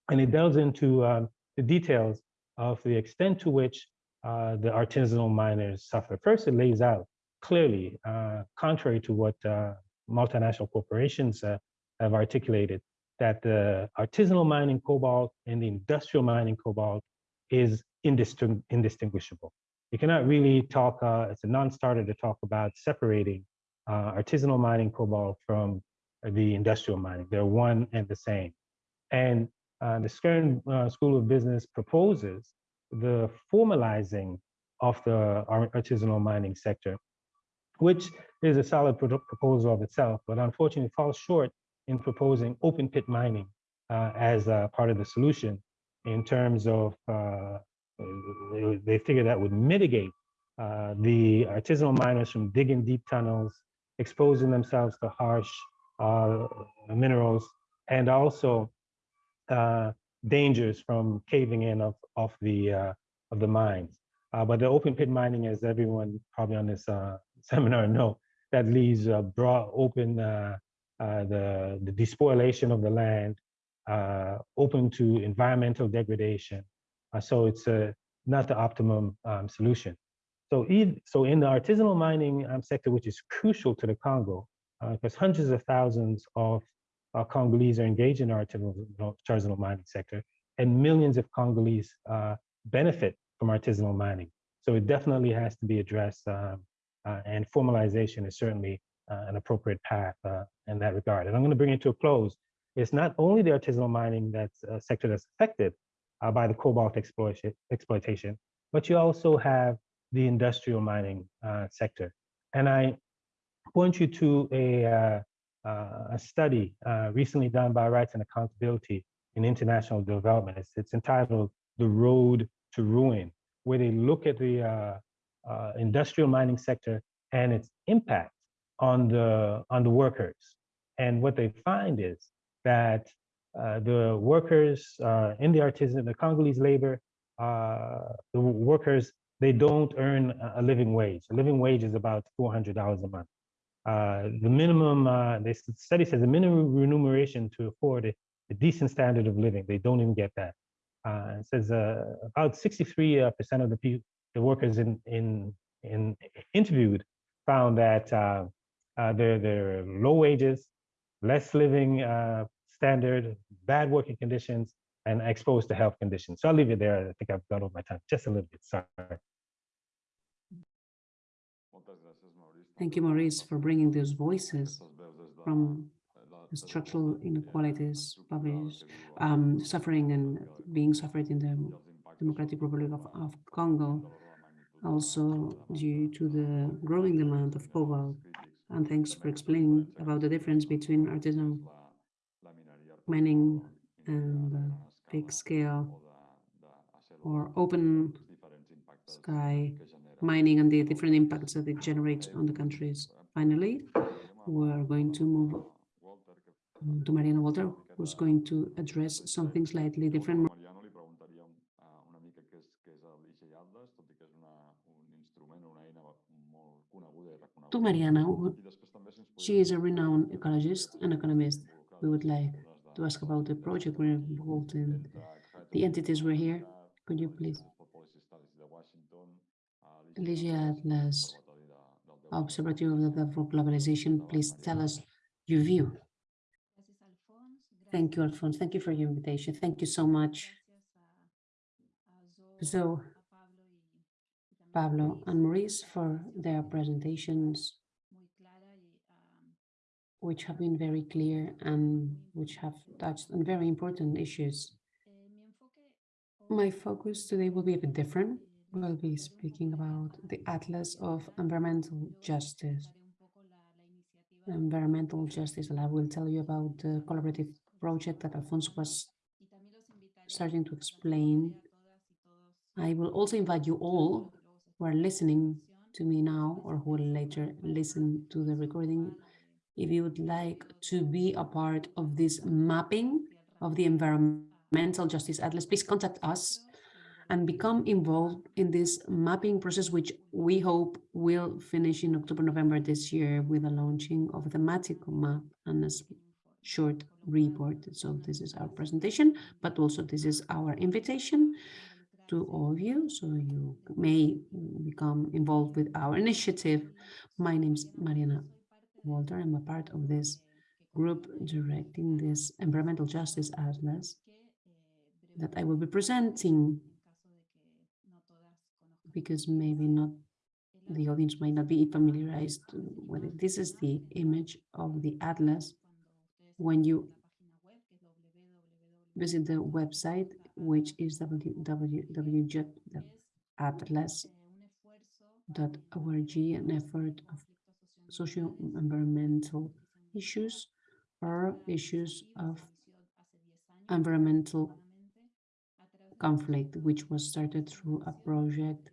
And it delves into um, the details of the extent to which uh, the artisanal miners suffer. First, it lays out clearly, uh, contrary to what uh, multinational corporations uh, have articulated, that the artisanal mining cobalt and the industrial mining cobalt is indisting indistinguishable. You cannot really talk, uh, it's a non-starter to talk about separating uh, artisanal mining cobalt from the industrial mining. They're one and the same. And uh, the Stern uh, School of Business proposes the formalizing of the artisanal mining sector, which is a solid proposal of itself, but unfortunately falls short in proposing open pit mining uh, as a part of the solution in terms of uh, they figured that would mitigate uh, the artisanal miners from digging deep tunnels, exposing themselves to harsh uh, minerals, and also uh, dangers from caving in of, of the uh, of the mines. Uh, but the open pit mining, as everyone probably on this uh, <laughs> seminar know, that leaves broad open the the despoilation of the land, open to environmental degradation. Uh, so it's uh, not the optimum um, solution. So, so in the artisanal mining um, sector, which is crucial to the Congo, because hundreds of thousands of uh, Congolese are engaged in the artisanal, artisanal mining sector, and millions of Congolese uh, benefit from artisanal mining. So it definitely has to be addressed, um, uh, and formalization is certainly uh, an appropriate path uh, in that regard. And I'm going to bring it to a close. It's not only the artisanal mining that's a sector that's affected uh, by the cobalt exploitation, exploitation, but you also have the industrial mining uh, sector. And I point you to a, uh, uh, a study uh, recently done by Rights and Accountability in International Development. It's, it's entitled The Road to Ruin, where they look at the industrial mining sector and its impact on the, on the workers. And what they find is that the workers uh, in the artisan, the Congolese labor, uh, the workers, they don't earn a- living wage. A living wage is about $400 a month. Uh, the minimum, uh, this study says the minimum remuneration to afford a, a decent standard of living, they don't even get that. Uh, it says uh, about 63 uh, percent of the people, the workers in, in, in interviewed found that uh, uh, their, their low wages, less living uh, standard, bad working conditions, and exposed to health conditions. So I'll leave it there. I think I've gone over my time just a little bit. Sorry. Thank you, Maurice, for bringing those voices from the structural inequalities, published, um, suffering and being suffered in the Democratic Republic of, of Congo, also due to the growing demand of cobalt. And thanks for explaining about the difference between artisanal mining and big scale or open sky mining and the different impacts that it generates on the countries. Finally, we're going to move to Mariana Walter, who's going to address something slightly different. To Mariana, she is a renowned ecologist and economist. We would like to ask about the project we're involved in. the entities were here. Could you please? Oxford Policy Studies de Washington, uh, L'IGE Atlas, Atlas, Observatory de- of the Globalization, please tell us your view. Thank you, Alphonse. Thank you for your invitation. Thank you so much. So, Pablo and Maurice for their presentations, which have been very clear and which have touched on very important issues. My focus today will be a bit different. We'll be speaking about the Atlas of Environmental Justice. Environmental Justice Lab will tell you about the collaborative project that Alfonso was starting to explain. I will also invite you all who are listening to me now or who will later listen to the recording, if you would like to be a part of this mapping of the Environmental Justice Atlas, please contact us and become involved in this mapping process, which we hope will finish in October, November this year with the launching of the thematic map and a short report. So this is our presentation, but also this is our invitation to all of you, so you may become involved with our initiative. My name is Mariana Walter. I'm a part of this group directing this environmental justice atlas that I will be presenting because maybe not the audience might not be familiarized with it. This is the image of the atlas when you visit the website, which is www.atlas.org, an effort of social environmental issues or issues of environmental conflict, which was started through a project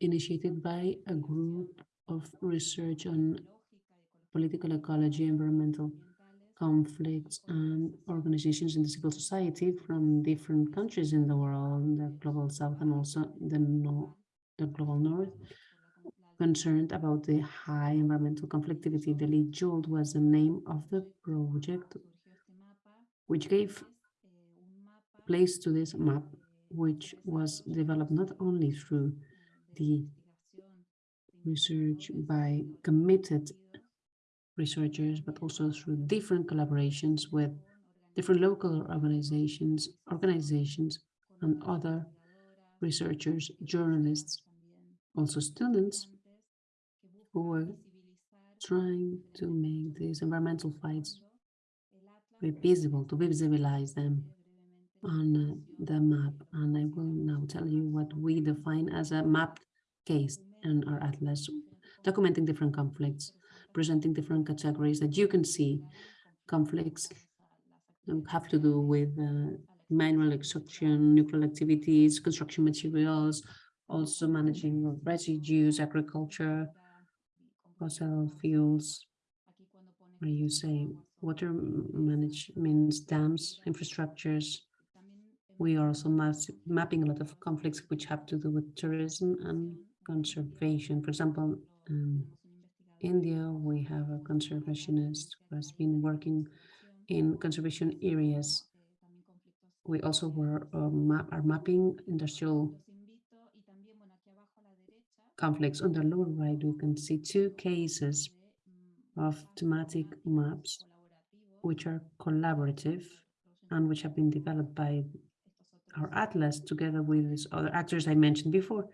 initiated by a group of research on political ecology, environmental conflicts, and organizations in the civil society from different countries in the world, the global south and also the north, the global north, concerned about the high environmental conflictivity. The EJOLT was the name of the project, which gave place to this map, which was developed not only through the research by committed researchers, but also through different collaborations with different local organizations, organizations and other researchers, journalists, also students who are trying to make these environmental fights visible, to visibilize them on uh, the map. And I will now tell you what we define as a mapped case in our atlas, documenting different conflicts, presenting different categories that you can see. Conflicts have to do with uh, mineral extraction, nuclear activities, construction materials, also managing of residues, agriculture, fossil fuels, where you say water manage means dams, infrastructures. We are also mapping a lot of conflicts which have to do with tourism and conservation. For example, um, India, we have a conservationist who has been working in conservation areas. We also were uh, map, are mapping industrial conflicts. On the lower right, we can see two cases of thematic maps, which are collaborative and which have been developed by our atlas together with these other actors I mentioned before.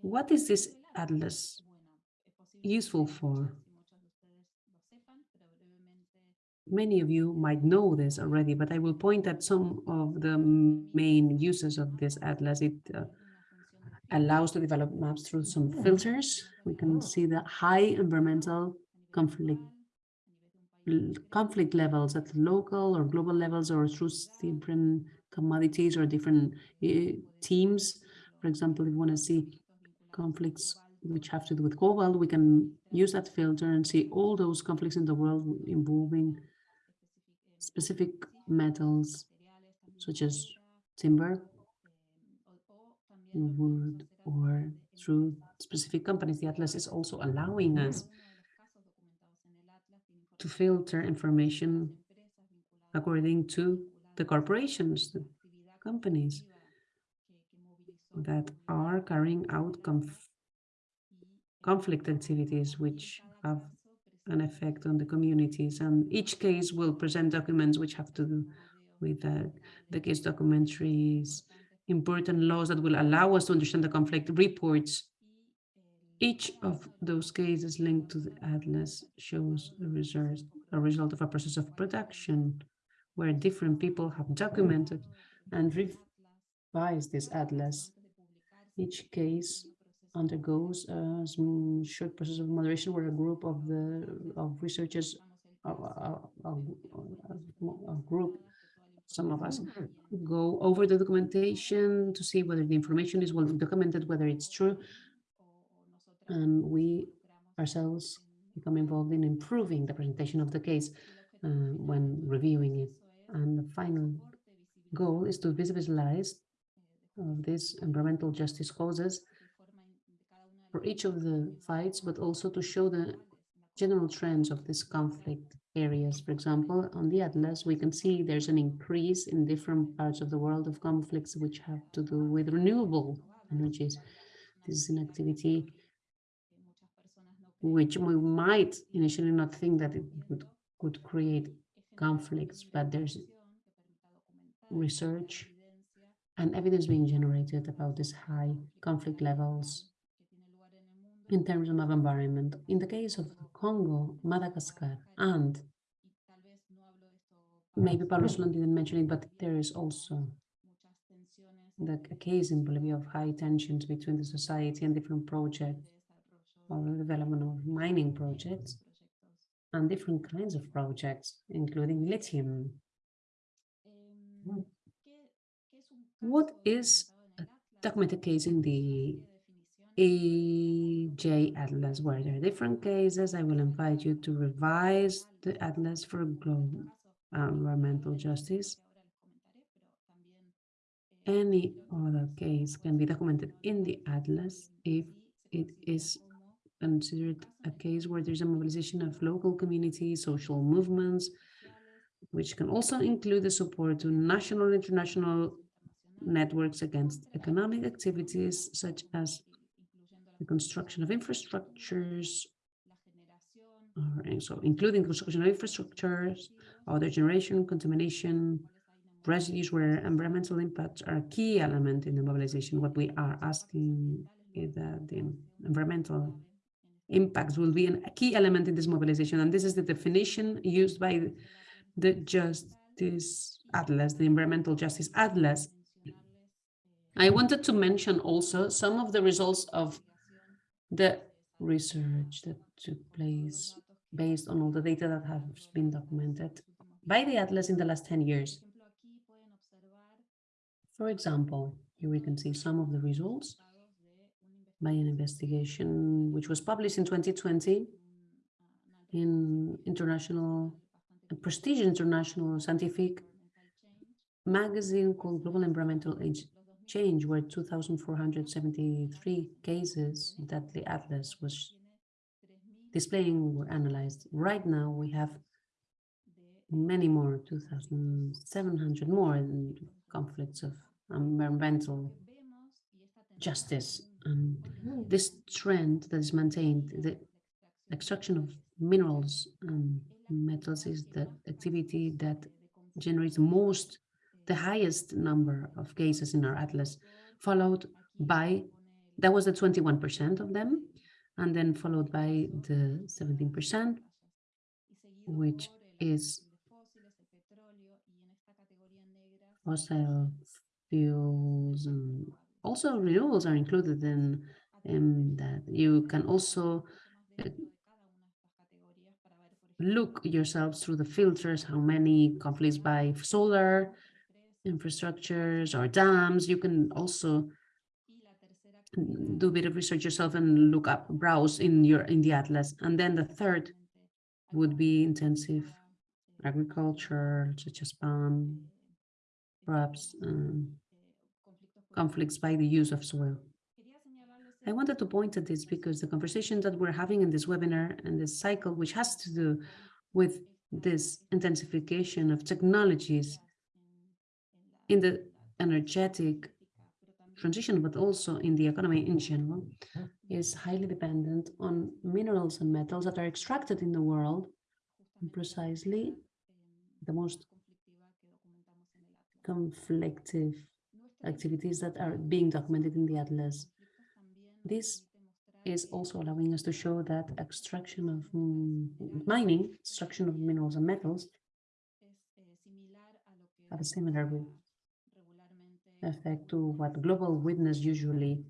What is this atlas useful for? Many of you might know this already, but I will point at some of the main uses of this atlas. It uh, allows to develop maps through some filters. We can see the high environmental conflict conflict levels at local or global levels or through different commodities or different uh, teams. For example, if you want to see conflicts which have to do with cobalt, we can use that filter and see all those conflicts in the world involving specific metals such as timber, wood, or through specific companies. The Atlas is also allowing us to filter information according to the corporations, the companies that are carrying out conf conflict activities which have an effect on the communities. And each case will present documents which have to do with uh, the case documentaries, important laws that will allow us to understand the conflict, reports. Each of those cases linked to the atlas shows a result, a result of a process of production where different people have documented and revised this atlas. Each case undergoes a short process of moderation where a group of the of researchers, a, a, a, a group, some of us go over the documentation to see whether the information is well documented, whether it's true, and we ourselves become involved in improving the presentation of the case uh, when reviewing it. And the final goal is to visualize these environmental justice causes for each of the fights, but also to show the general trends of this conflict areas. For example, on the atlas, we can see there's an increase in different parts of the world of conflicts which have to do with renewable energies. This is an activity which we might initially not think that it would, could create conflicts, but there's research and evidence being generated about these high conflict levels in terms of environment. In the case of Congo, Madagascar, and maybe Pablo Solon didn't mention it, but there is also the case in Bolivia of high tensions between the society and different projects or the development of mining projects and different kinds of projects, including lithium. What is a documented case in the EJ Atlas, where there are different cases. I will invite you to revise the Atlas for global environmental justice. Any other case can be documented in the Atlas if it is considered a case where there's a mobilization of local communities, social movements, which can also include the support to national and international networks against economic activities such as the construction of infrastructures, or, so including construction of infrastructures, other generation, contamination, residues where environmental impacts are a key element in the mobilization. What we are asking is that the environmental impacts will be a key element in this mobilization. And this is the definition used by the Justice Atlas, the Environmental Justice Atlas. I wanted to mention also some of the results of the research that took place based on all the data that has been documented by the Atlas in the last 10 years. For example, here we can see some of the results by an investigation which was published in 2020 in international, a prestigious international scientific magazine called Global Environmental Change, where 2,473 cases that the Atlas was displaying were analyzed. Right now, we have many more, 2,700 more in conflicts of environmental justice. And this trend that is maintained, the extraction of minerals and metals is the activity that generates most, the highest number of cases in our atlas, followed by, that was the 21% of them, and then followed by the 17%, which is fossil fuels and also renewables are included in, in that. You can also uh, look yourselves through the filters, how many conflicts by solar infrastructures or dams. You can also do a bit of research yourself and look up, browse in your in the atlas. And then the third would be intensive agriculture, such as palm, crops, um, conflicts by the use of soil. I wanted to point at this because the conversation that we're having in this webinar and this cycle, which has to do with this intensification of technologies in the energetic transition, but also in the economy in general, is highly dependent on minerals and metals that are extracted in the world. And precisely the most conflictive activities that are being documented in the Atlas. This is also allowing us to show that extraction of mining, extraction of minerals and metals have a similar effect to what global witness usually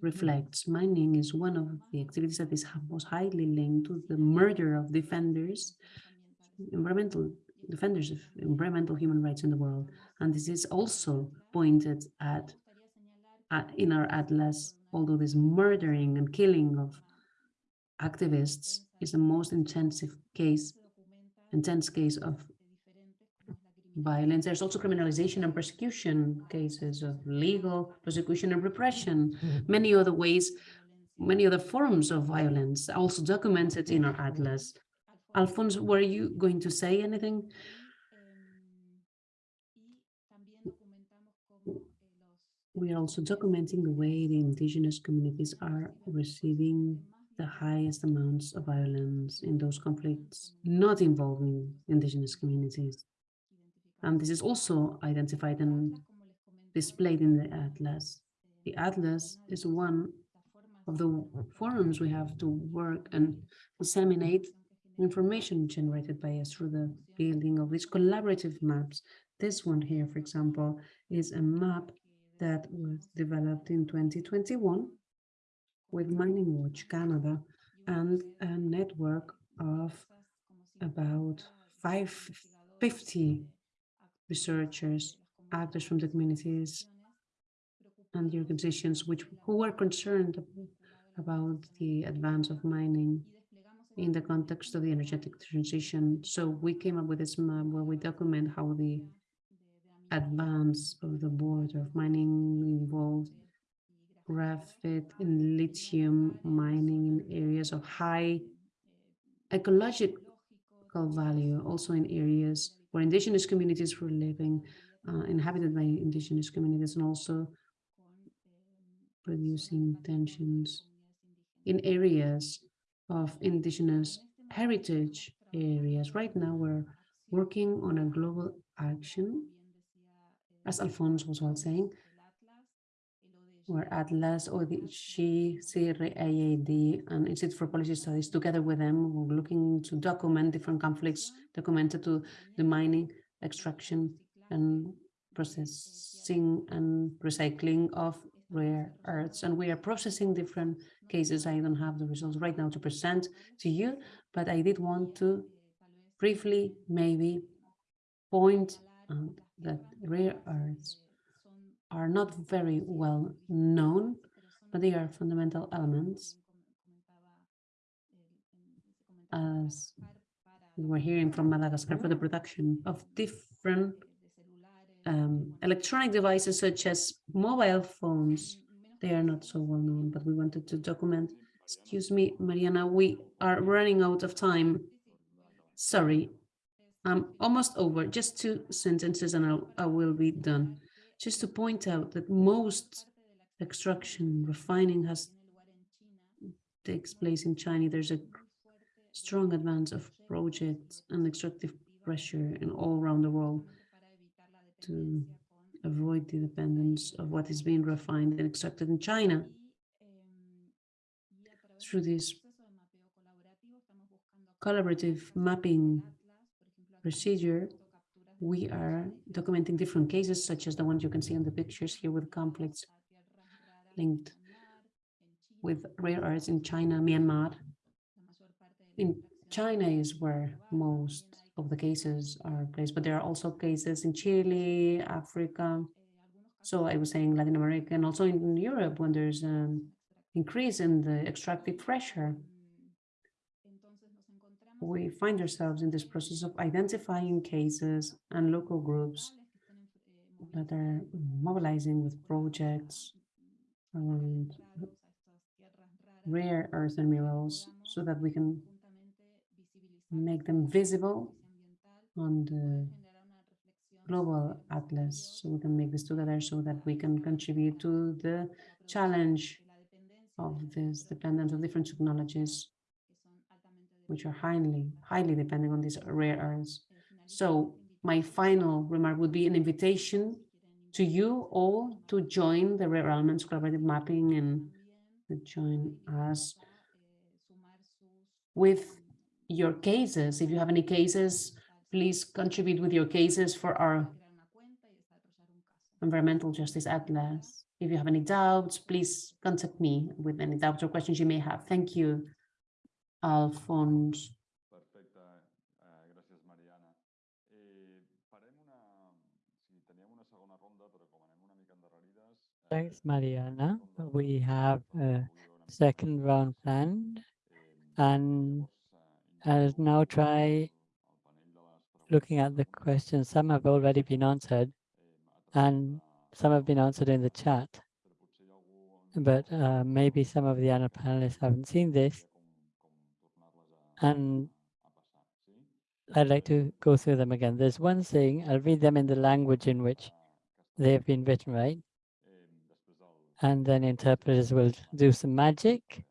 reflects. Mining is one of the activities that is most highly linked to the murder of defenders, environmental defenders of environmental human rights in the world. And this is also pointed at, at in our atlas, although this murdering and killing of activists is the most intensive case, intense case of violence. There's also criminalization and persecution cases of legal persecution and repression, mm-hmm. many other ways, many other forms of violence also documented in our atlas. Alphonse, were you going to say anything? We are also documenting the way the indigenous communities are receiving the highest amounts of violence in those conflicts not involving indigenous communities. And this is also identified and displayed in the Atlas. The Atlas is one of the forums we have to work and disseminate information generated by us through the building of these collaborative maps. This one here, for example, is a map that was developed in 2021 with Mining Watch Canada and a network of about 550 researchers, actors from the communities, and the organizations which who were concerned about the advance of mining in the context of the energetic transition. So we came up with this map where we document how the advance of the border of mining involved graphite and lithium mining in areas of high ecological value, also in areas where indigenous communities were living, uh, inhabited by indigenous communities, and also producing tensions in areas of indigenous heritage areas. Right now, we're working on a global action, as Alphonse was well saying, where Atlas, ODG, CRIAD, and Institute for Policy Studies, together with them, we're looking to document different conflicts documented to the mining, extraction, and processing and recycling of rare earths. And we are processing different cases. I don't have the results right now to present to you, but I did want to briefly maybe point out that rare earths are not very well known, but they are fundamental elements as we were hearing from Madagascar for the production of different um, electronic devices such as mobile phones. They are not so well known, but we wanted to document. Excuse me, Mariana, we are running out of time. Sorry, I'm almost over. Just two sentences and I'll, I will be done. Just to point out that most extraction refining has takes place in China. There's a strong advance of projects and extractive pressure in all around the world to avoid the dependence of what is being refined and extracted in China. Through this collaborative mapping procedure, we are documenting different cases, such as the ones you can see in the pictures here with conflicts linked with rare earths in China, Myanmar. In China is where most of the cases are placed, but there are also cases in Chile, Africa. So I was saying Latin America and also in Europe when there's an increase in the extractive pressure. We find ourselves in this process of identifying cases and local groups that are mobilizing with projects around rare earth and minerals so that we can make them visible on the global atlas. So we can make this together so that we can contribute to the challenge of this dependence of different technologies which are highly highly dependent on these rare earths so my final remark would be an invitation to you all to join the rare elements collaborative mapping and join us with your cases. If you have any cases, please contribute with your cases for our Environmental Justice Atlas. If you have any doubts, please contact me with any doubts or questions you may have. Thank you, Alphonse. Perfecte, eh, gràcies Mariana. Eh, farem una... Sí, teníem una segona ronda, però com anem una mica endarrerides... eh, Thanks, Mariana. We have a avui hi haurà una mica second round planned. And llavors, I'll now try el panell de les looking at the questions. Some have already been answered a través and some have been answered in the chat, però potser hi ha algú but uh, maybe some of the other panelists haven't seen this. com, com tornar-les a, And? I'd like to go through them again. There's one thing, I'll read them in the language in which they have been written, right? And then interpreters will do some magic.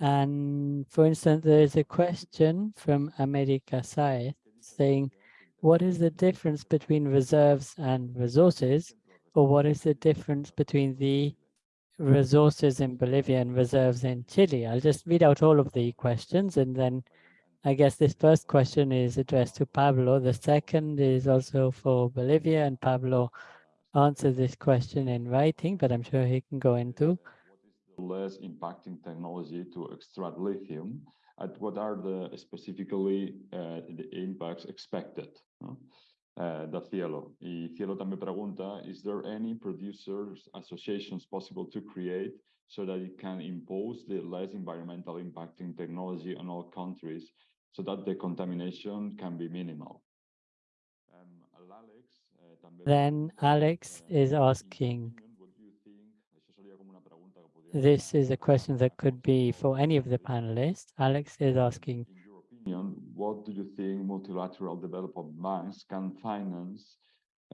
And for instance, there is a question from America Saez saying, what is the difference between reserves and resources? Or what is the difference between the resources in Bolivia and reserves in Chile? I'll just read out all of the questions and then I guess this first question is addressed to Pablo. The second is also for Bolivia and Pablo answered this question in writing, but I'm sure he can go into. Less impacting technology to extract lithium? And what are the specifically uh, the impacts expected? Eh, de Cielo. Y Cielo també pregunta, is there any producers associations possible to create so that it can impose the less environmental impacting technology on all countries so that the contamination can be minimal? Um, l'Àlex, eh, Then Alex eh, is asking, opinion, what do you think- això seria com una pregunta que podria this is a question that could be for any of the panelists. Alex is asking, opinion, what do you think multilateral development banks can finance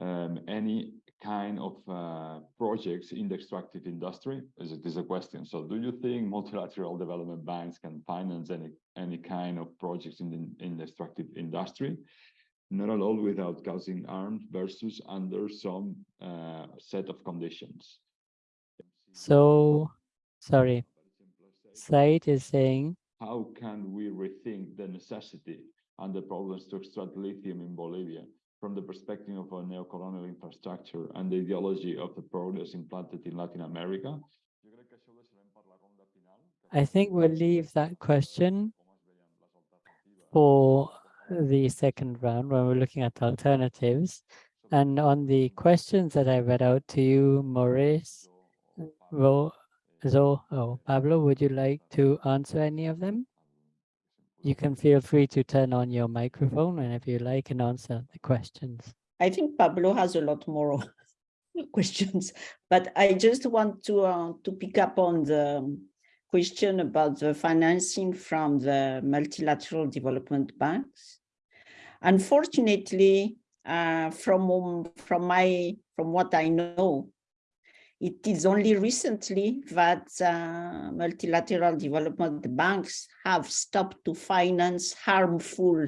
um, any kind of uh, projects in the extractive industry? Is it is a question. So do you think multilateral development banks can finance any any kind of projects in the in the extractive industry? Not at all without causing harm versus under some uh, set of conditions. so, sorry, Said is saying, how can we rethink the necessity and the problems to extract lithium in Bolivia from the perspective of a neocolonial infrastructure and the ideology of the progress implanted in Latin America? I think we'll leave that question for the second round when we're looking at alternatives. And on the questions that I read out to you, Maurice, Ro, Zo, oh, Pablo, would you like to answer any of them? You can feel free to turn on your microphone and if you like and answer the questions. I think Pablo has a lot more <laughs> questions, but I just want to uh, to pick up on the question about the financing from the multilateral development banks. Unfortunately, uh, from from my from what I know, it is only recently that uh, multilateral development banks have stopped to finance harmful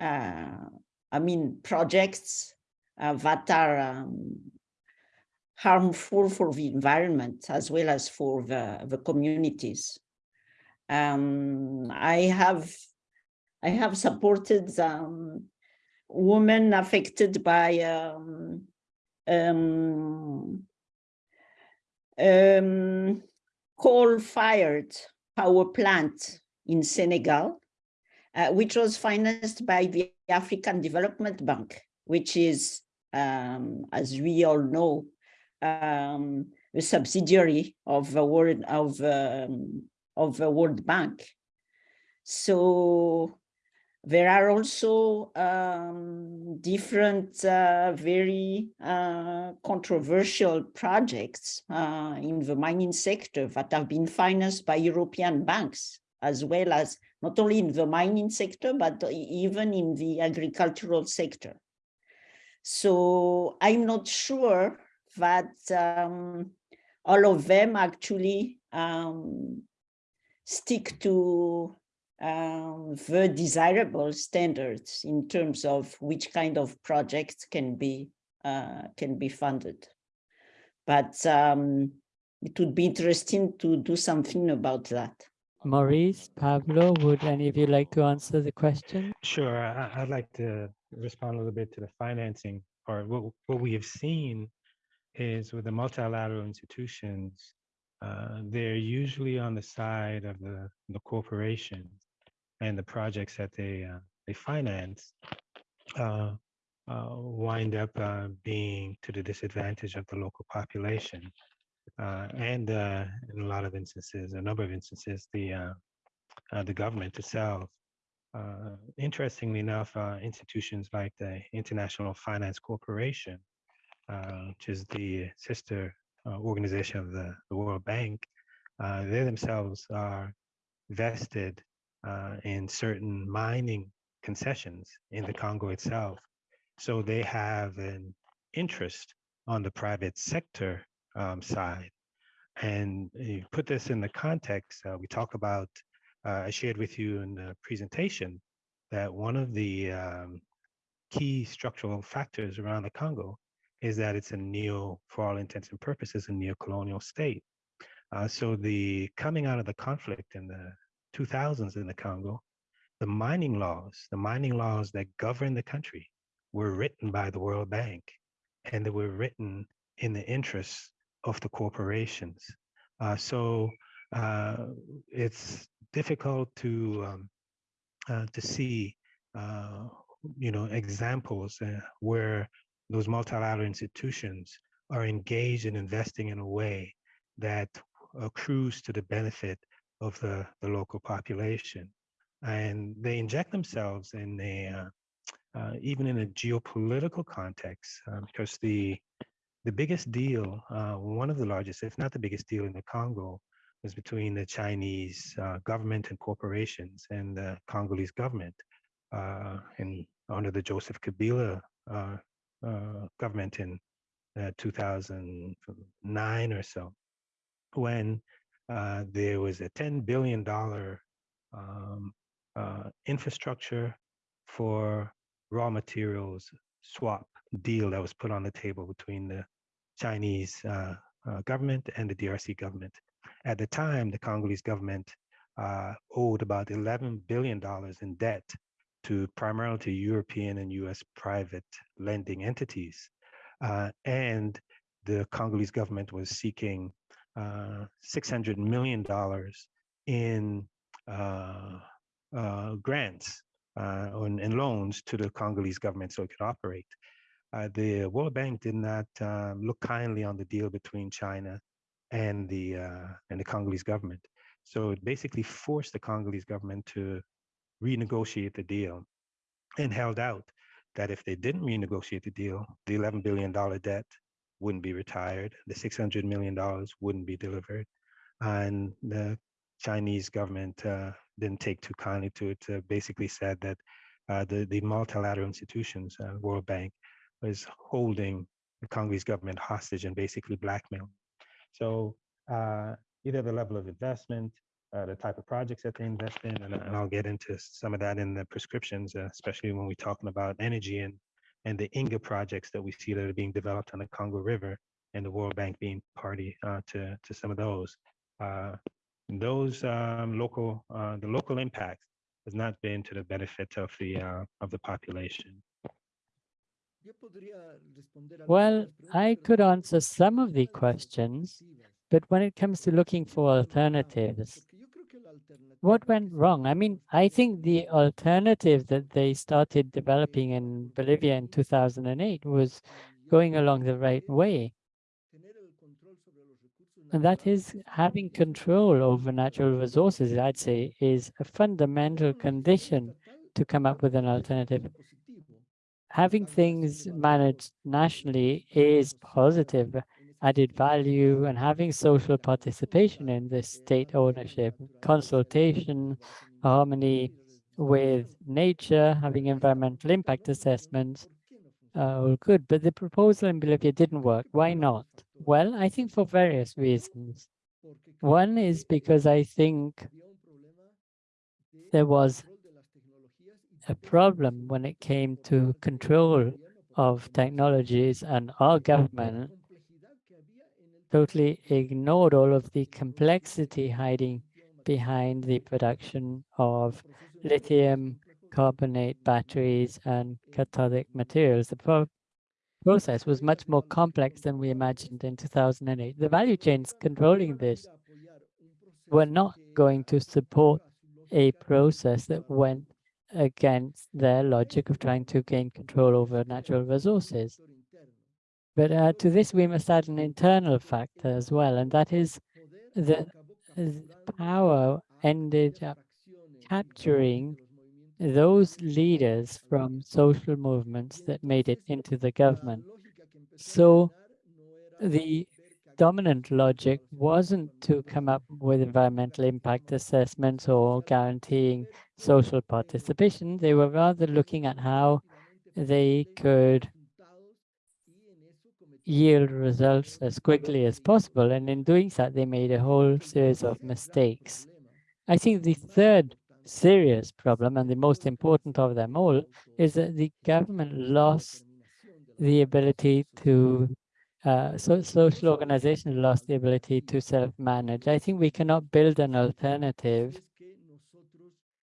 uh, I mean, projects uh, that are um, harmful for the environment as well as for the, the communities. Um, I have I have supported um, women affected by um, um, um, coal-fired power plant in Senegal uh, which was financed by the African Development Bank, which is, um, as we all know, um, a subsidiary of the World of um, of the World Bank. So there are also um, different, uh, very uh, controversial projects uh, in the mining sector that have been financed by European banks, as well as not only in the mining sector, but even in the agricultural sector. So I'm not sure that um, all of them actually um, stick to um, the desirable standards in terms of which kind of projects can be uh, can be funded. But um, it would be interesting to do something about that. Maurice, Pablo, would any of you like to answer the question? Sure, I, I'd like to respond a little bit to the financing part. What, what we have seen is with the multilateral institutions, uh, they're usually on the side of the, the corporations and the projects that they, uh, they finance uh, uh, wind up uh, being to the disadvantage of the local population. Uh, and in a lot of instances, a number of instances, the the government itself. Interestingly enough, institutions like the International Finance Corporation, which is the sister organization of the, the World Bank, they themselves are vested uh, in certain mining concessions in the Congo itself. So they have an interest on the private sector um, side. And you put this in the context, uh, we talk about, uh, I shared with you in the presentation that one of the um, key structural factors around the Congo is that it's a neo, for all intents and purposes, a neo-colonial state. Uh, so the coming out of the conflict in the 2000s in the Congo, the mining laws, the mining laws that govern the country were written by the World Bank and they were written in the interests of the corporations. Uh, so uh, it's difficult to um, uh, to see uh, you know, examples uh, where those multilateral institutions are engaged in investing in a way that accrues to the benefit of the, the local population. And they inject themselves in a, uh, uh, even in a geopolitical context, uh, because the, the biggest deal, uh, one of the largest, if not the biggest deal in the Congo, was between the Chinese uh, government and corporations and the Congolese government. Uh, in under the Joseph Kabila government in 2009 or so, when uh, there was a $10 billion um, uh, infrastructure for raw materials swap deal that was put on the table between the Chinese uh, uh government and the DRC government. At the time, the Congolese government uh, owed about $11 billion in debt to primarily to European and US private lending entities. And the Congolese government was seeking Uh, $600 million in uh, uh, grants uh, and, and, loans to the Congolese government so it could operate. Uh, the World Bank did not look kindly on the deal between China and the and the Congolese government. So it basically forced the Congolese government to renegotiate the deal and held out that if they didn't renegotiate the deal, the $11 billion debt wouldn't be retired, the $600 million wouldn't be delivered. And the Chinese government uh, didn't take too kindly to it, uh, basically said that uh, the, the multilateral institutions, uh, World Bank, was holding the Congolese government hostage and basically blackmail. So uh, either the level of investment, uh, the type of projects that they invest in, and, and, I'll get into some of that in the prescriptions, especially when we're talking about energy and and the Inga projects that we see that are being developed on the Congo River and the World Bank being party uh, to, to some of those. Uh, those um, local, uh, the local impact has not been to the benefit of the, uh, of the population. Well, I could answer some of the questions, but when it comes to looking for alternatives, what went wrong? I mean, I think the alternative that they started developing in Bolivia in 2008 was going along the right way. And that is having control over natural resources, I'd say, is a fundamental condition to come up with an alternative. Having things managed nationally is positive, added value and having social participation in this state ownership, consultation, harmony with nature, having environmental impact assessments, uh, good. But the proposal in Bolivia didn't work. Why not? Well, I think for various reasons. One is because I think there was a problem when it came to control of technologies and our government totally ignored all of the complexity hiding behind the production of lithium carbonate batteries and cathodic materials. The pro process was much more complex than we imagined in 2008. The value chains controlling this were not going to support a process that went against their logic of trying to gain control over natural resources. But uh, to this, we must add an internal factor as well, and that is that power ended up capturing those leaders from social movements that made it into the government. So the dominant logic wasn't to come up with environmental impact assessments or guaranteeing social participation. They were rather looking at how they could yield results as quickly as possible. And in doing that, they made a whole series of mistakes. I think the third serious problem, and the most important of them all, is that the government lost the ability to, uh, so social organizations lost the ability to self-manage. I think we cannot build an alternative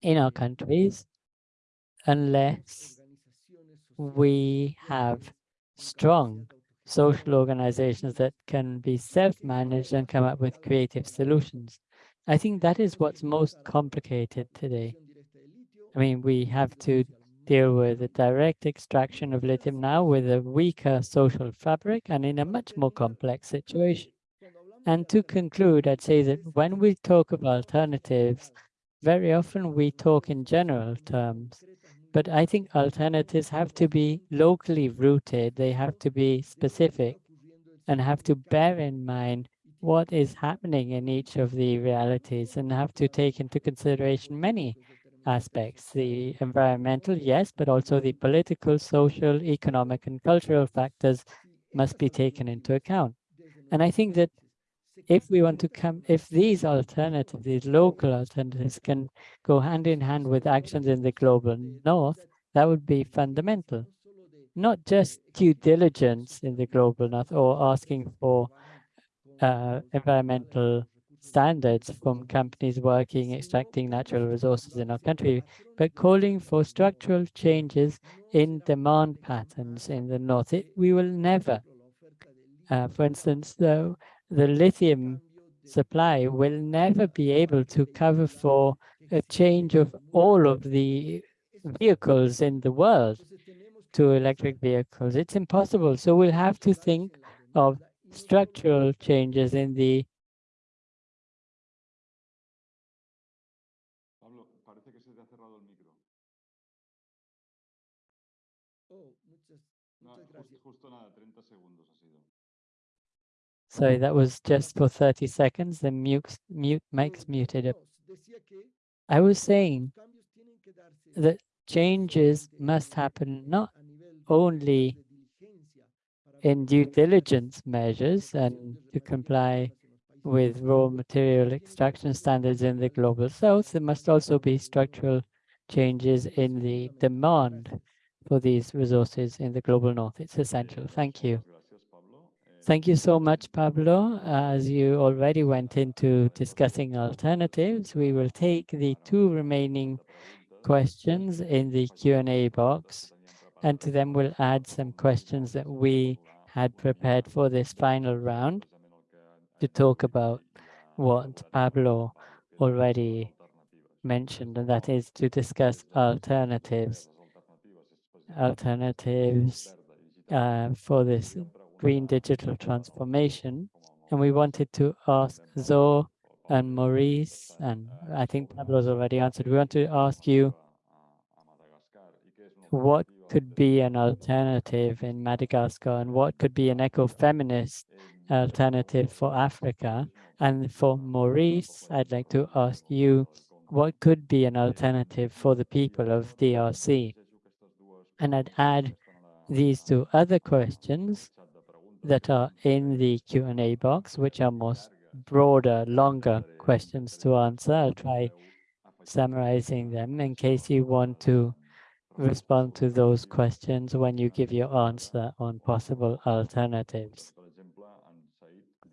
in our countries unless we have strong social organizations that can be self-managed and come up with creative solutions. I think that is what's most complicated today. I mean, we have to deal with the direct extraction of lithium now with a weaker social fabric and in a much more complex situation. And to conclude, I'd say that when we talk of alternatives, very often we talk in general terms, but I think alternatives have to be locally rooted. They have to be specific and have to bear in mind what is happening in each of the realities and have to take into consideration many aspects, the environmental, yes, but also the political, social, economic, and cultural factors must be taken into account. And I think that if we want to come, if these alternatives, these local alternatives can go hand in hand with actions in the global north, that would be fundamental. Not just due diligence in the global north or asking for uh, environmental standards from companies working extracting natural resources in our country, but calling for structural changes in demand patterns in the north. It, we will never, uh, for instance, the, the lithium supply will never be able to cover for a change of all of the vehicles in the world to electric vehicles. It's impossible. So we'll have to think of structural changes in the Sorry, that was just for 30 seconds. The mute, mute mic's muted. I was saying that changes must happen not only in due diligence measures and to comply with raw material extraction standards in the global south, there must also be structural changes in the demand for these resources in the global north. It's essential. Thank you. Thank you so much, Pablo. As you already went into discussing alternatives, we will take the two remaining questions in the Q&A box, and to them we'll add some questions that we had prepared for this final round to talk about what Pablo already mentioned, and that is to discuss alternatives, alternatives uh, for this green digital transformation. And we wanted to ask Zoe and Maurice, and I think Pablo's already answered. We want to ask you what could be an alternative in Madagascar and what could be an ecofeminist alternative for Africa. And for Maurice, I'd like to ask you, what could be an alternative for the people of DRC? And I'd add these two other questions that are in the Q&A box, which are more broader, longer questions to answer. I'll try summarizing them in case you want to respond to those questions when you give your answer on possible alternatives.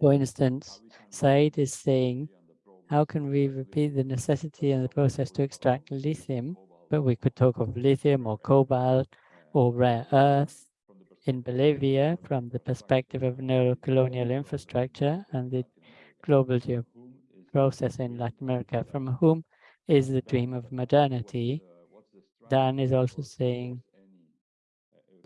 For instance, Said is saying, how can we repeat the necessity and the process to extract lithium? But we could talk of lithium or cobalt or rare earth in Bolivia from the perspective of neo-colonial infrastructure and the global process in Latin America, from whom is the dream of modernity. Dan is also saying,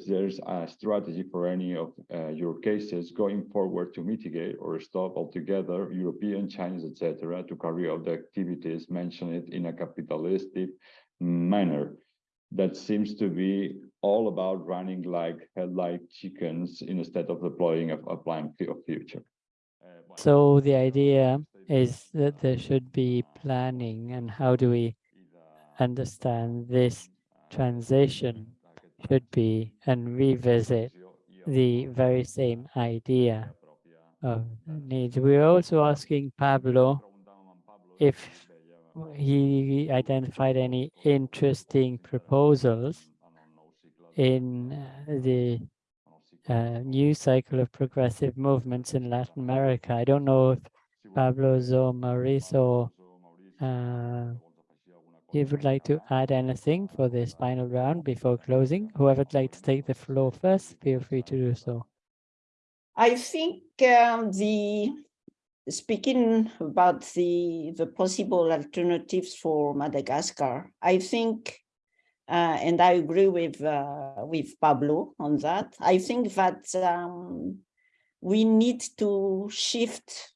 There's a strategy for any of uh, your cases going forward to mitigate or stop altogether European, Chinese, etc., to carry out the activities mentioned in a capitalistic manner. That seems to be all about running like headlight chickens instead of deploying a, plan of future. so the idea is that there should be planning and how do we understand this transition should be and revisit the very same idea of needs. We're also asking Pablo if he identified any interesting proposals in uh, the uh, new cycle of progressive movements in Latin America. I don't know if Pablo or Mauricio uh, you would like to add anything for this final round before closing? Whoever'd like to take the floor first, feel free to do so. I think um, the speaking about the the possible alternatives for Madagascar, I think uh, and I agree with uh, with Pablo on that. I think that um, we need to shift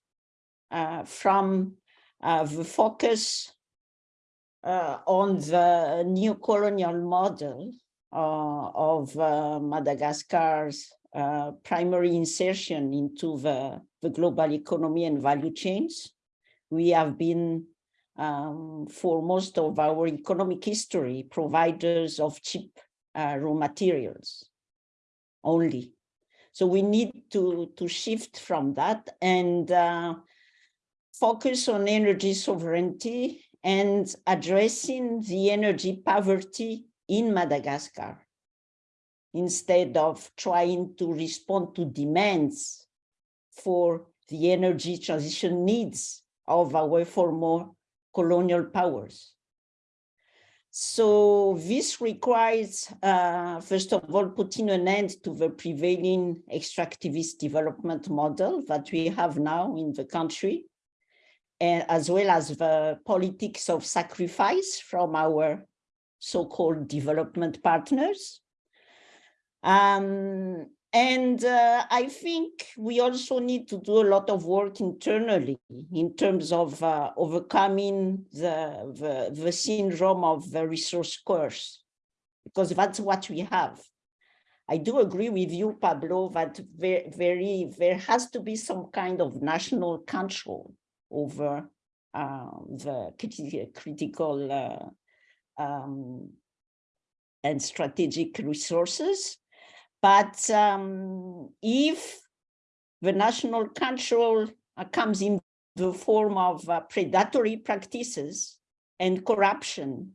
uh, from uh, the focus uh, on the new colonial model uh, of Madagascar's primary insertion into the, the global economy and value chains. We have been, um, for most of our economic history, providers of cheap uh, raw materials only. So we need to, to shift from that and uh, focus on energy sovereignty and addressing the energy poverty in Madagascar instead of trying to respond to demands for the energy transition needs of our former colonial powers. So this requires, uh, first of all, putting an end to the prevailing extractivist development model that we have now in the country, and as well as the politics of sacrifice from our so-called development partners. Um, and uh, I think we also need to do a lot of work internally in terms of uh, overcoming the, the, the syndrome of the resource curse, because that's what we have. I do agree with you, Pablo, that very, very there has to be some kind of national control over uh, the criti critical uh, um, and strategic resources. But um, if the national control uh, comes in the form of uh, predatory practices and corruption,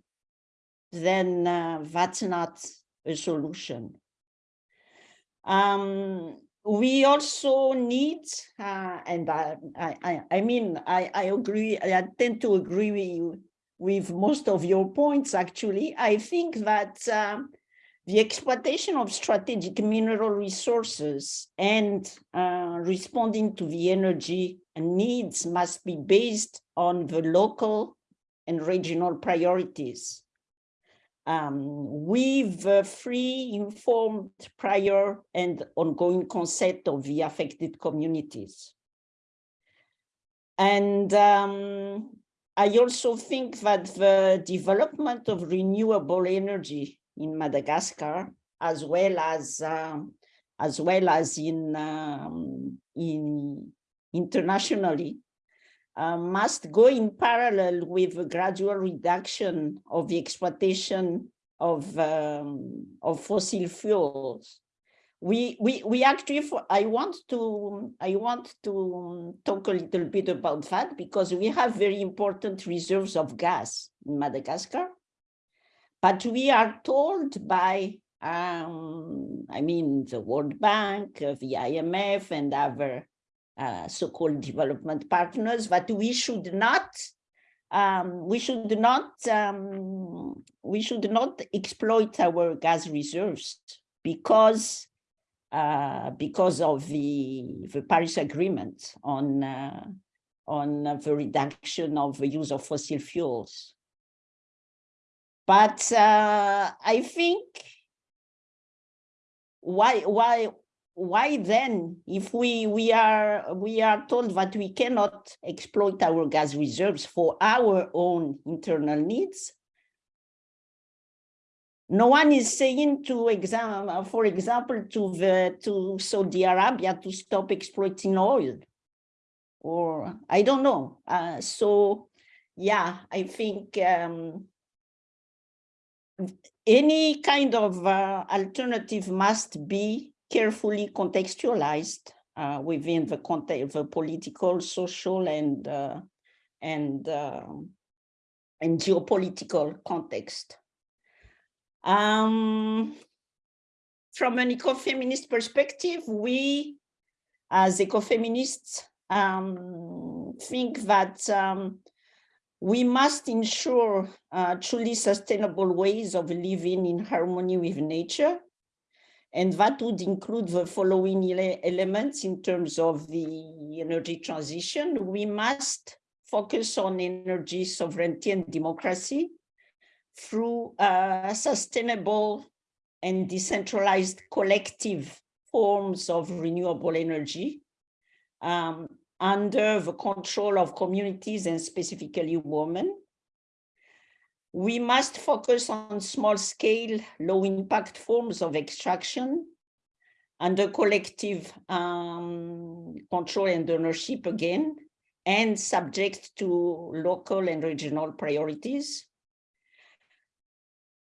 then uh, that's not a solution. Um, we also need, uh, and I, I, I mean, I, I agree, I tend to agree with you with most of your points, actually. I think that uh, the exploitation of strategic mineral resources and uh, responding to the energy needs must be based on the local and regional priorities um, with the free, informed, prior and ongoing consent of the affected communities. And um, I also think that the development of renewable energy in Madagascar, as well as um, as well as in um, in internationally, uh, must go in parallel with a gradual reduction of the exploitation of um, of fossil fuels. We we we actually for, I want to I want to talk a little bit about that because we have very important reserves of gas in Madagascar, but we are told by um, I mean the World Bank, the IMF, and other uh, so-called development partners, that we should not um, we should not um, we should not exploit our gas reserves because uh, because of the the Paris Agreement on uh, on the reduction of the use of fossil fuels. But uh, I think why why why then, if we, we, are, we are told that we cannot exploit our gas reserves for our own internal needs, no one is saying to exam, for example, to the to Saudi Arabia to stop exploiting oil, or I don't know. Uh, so, yeah, I think um, any kind of uh, alternative must be carefully contextualized uh, within the context, political, social, and uh, and uh, and geopolitical context. Um, from an ecofeminist perspective, we, as ecofeminists, um, think that um, we must ensure uh, truly sustainable ways of living in harmony with nature and that would include the following ele elements in terms of the energy transition. We must focus on energy sovereignty and democracy. through uh, sustainable and decentralized collective forms of renewable energy um, under the control of communities and specifically women. We must focus on small scale, low impact forms of extraction under collective um, control and ownership again, and subject to local and regional priorities.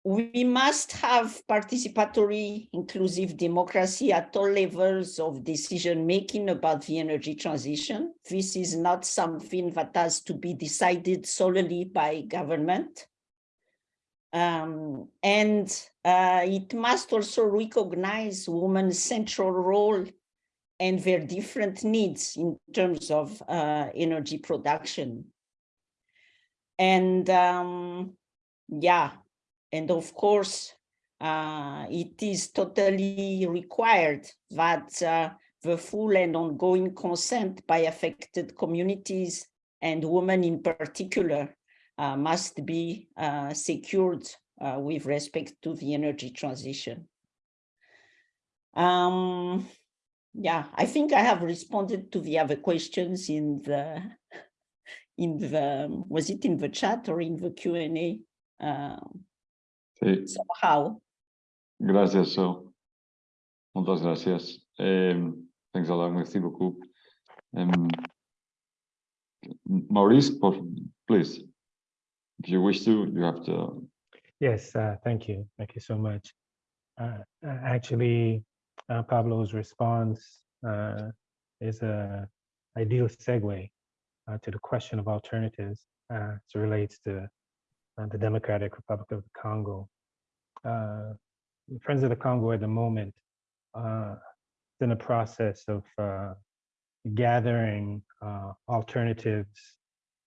We must have participatory, inclusive democracy at all levels of decision making about the energy transition. This is not something that has to be decided solely by government. Um, and uh, it must also recognize women's central role and their different needs in terms of uh, energy production. And um, yeah, and of course, uh, it is totally required that uh, the full and ongoing consent by affected communities and women in particular uh, must be uh, secured uh, with respect to the energy transition. Um, yeah, I think I have responded to the other questions in the, in the, was it in the chat or in the Q&A? Sí, somehow. gracias, So. Muchas gracias. Um, thanks a lot, merci beaucoup. Um, Maurice, please. If you wish to, you have to. Yes, uh, thank you. Thank you so much. Uh, uh, actually, uh, Pablo's response uh, is a ideal segue uh, to the question of alternatives uh, as it relates to the Democratic Republic of the Congo. Uh, Friends of the Congo at the moment uh, is in a process of uh, gathering uh, alternatives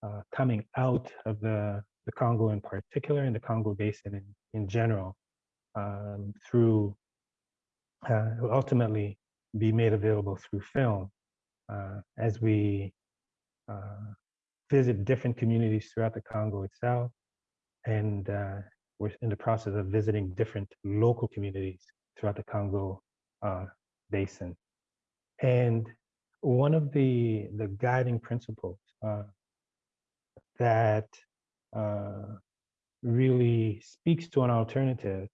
uh, coming out of the, the Congo in particular and the Congo Basin in, in general um, through uh, ultimately be made available through film uh, as we uh, visit different communities throughout the Congo itself. And uh, we're in the process of visiting different local communities throughout the Congo uh, Basin. And one of the, the guiding principles uh, that uh, really speaks to an alternative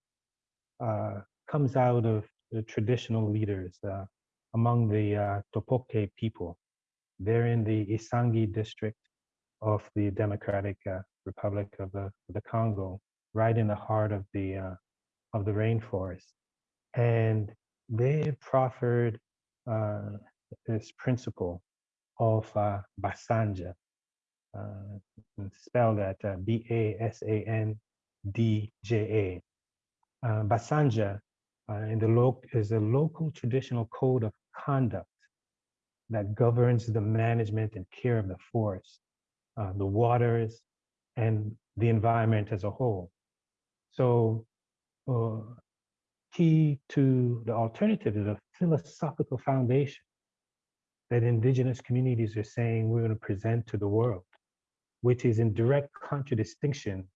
uh, comes out of the traditional leaders uh, among the Topoke people. They're in the Isangi district of the Democratic Republic of the, the Congo, right in the heart of the uh, of the rainforest, and they proffered uh, this principle of uh, Basandja, uh, spelled at uh, B-A-S-A-N-D-J-A. Uh, Basandja uh, in the is a local traditional code of conduct that governs the management and care of the forest, the waters, and the environment as a whole. So, uh, key to the alternative is a philosophical foundation that indigenous communities are saying we're going to present to the world, which is in direct contradistinction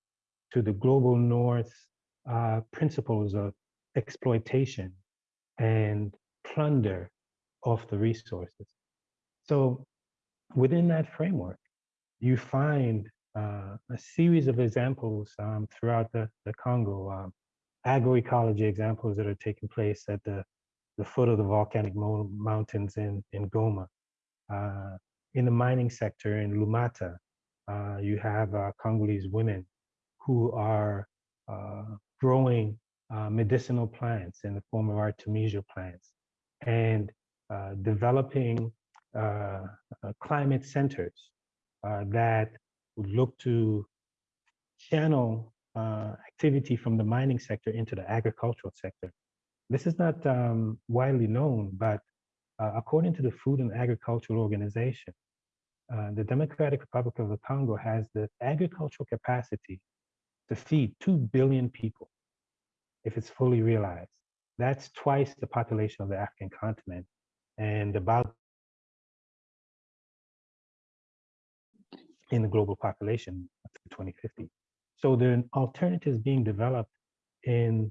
to the global north uh, principles of exploitation and plunder of the resources. So within that framework, you find a series of examples um, throughout the, the Congo, um, agroecology examples that are taking place at the, the foot of the volcanic mo- mountains in, in Goma. Uh, in the mining sector in Lumata, uh, you have uh, Congolese women who are uh, growing uh, medicinal plants in the form of artemisia plants and uh, developing uh, uh, climate centers uh, that would look to channel uh, activity from the mining sector into the agricultural sector. This is not um, widely known, but uh, according to the Food and Agricultural Organization, uh, the Democratic Republic of the Congo has the agricultural capacity to feed 2 billion people if it's fully realized. That's twice the population of the African continent and about in the global population to 2050. so there are alternatives being developed in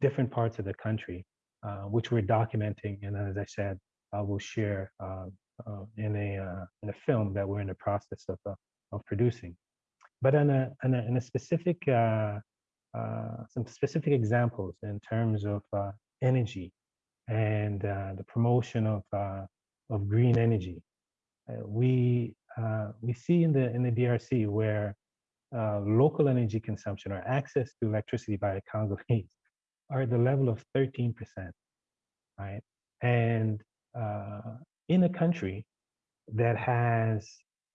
different parts of the country, uh, which we're documenting. And as I said, I will share uh, uh, in a uh, in a film that we're in the process of uh, of producing. But in a in a, in a specific uh, some specific examples in terms of energy and the promotion of of green energy, we uh, we see in the in the DRC where uh, local energy consumption or access to electricity by the Congolese <laughs> are at the level of 13%, right? And uh, in a country that has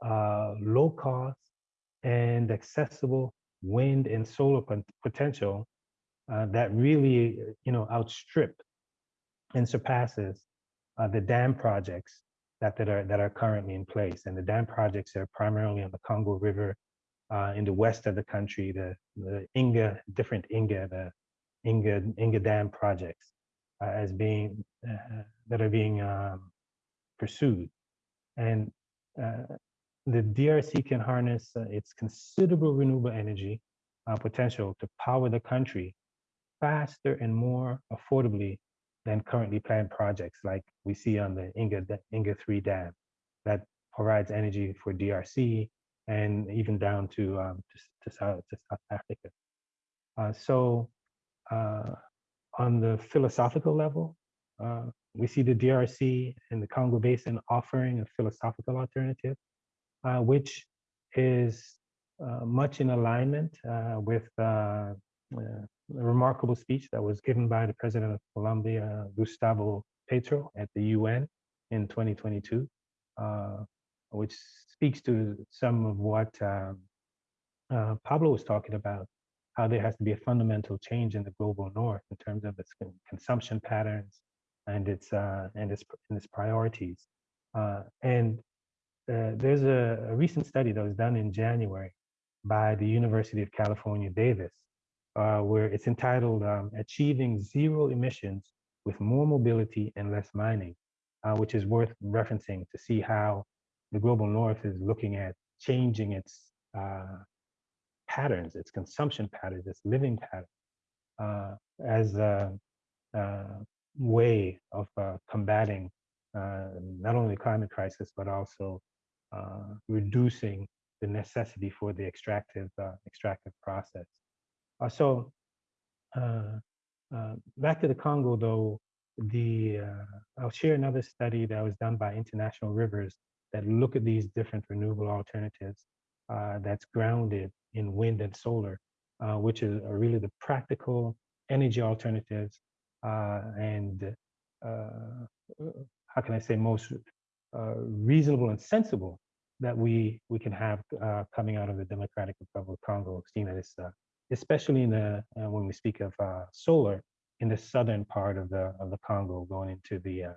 uh, low cost and accessible wind and solar pot- potential uh, that really, you know, outstrip and surpasses the dam projects that, that are that are currently in place. And the dam projects are primarily on the Congo River uh, in the west of the country, the, the Inga, different Inga, the Inga, Inga Dam projects uh, as being, uh, that are being um, pursued. And uh, the DRC can harness uh, its considerable renewable energy uh, potential to power the country faster and more affordably than currently planned projects like we see on the Inga, Inga 3 Dam that provides energy for DRC and even down to, um, to, to, South, to South Africa. Uh, so uh, on the philosophical level, uh, we see the DRC and the Congo Basin offering a philosophical alternative, uh, which is uh, much in alignment uh, with a remarkable speech that was given by the president of Colombia, Gustavo Petro, at the UN in 2022, uh, which speaks to some of what um, uh, Pablo was talking about, how there has to be a fundamental change in the global north in terms of its consumption patterns and its uh, and its and its priorities. Uh, and uh, there's a, a recent study that was done in January by the University of California, Davis, uh, where it's entitled um, Achieving Zero Emissions with More Mobility and Less Mining, uh, which is worth referencing to see how the global north is looking at changing its uh, patterns, its consumption patterns, its living patterns, uh, as a, a way of uh, combating uh, not only the climate crisis, but also reducing the necessity for the extractive extractive process. Uh, so uh, uh, back to the Congo, though, the I'll share another study that was done by International Rivers that look at these different renewable alternatives that's grounded in wind and solar, which is really the practical energy alternatives and how can I say most uh, reasonable and sensible that we we can have uh, coming out of the Democratic Republic of Congo, seeing that it's uh, especially in the uh, when we speak of uh, solar in the southern part of the of the Congo, going into the uh,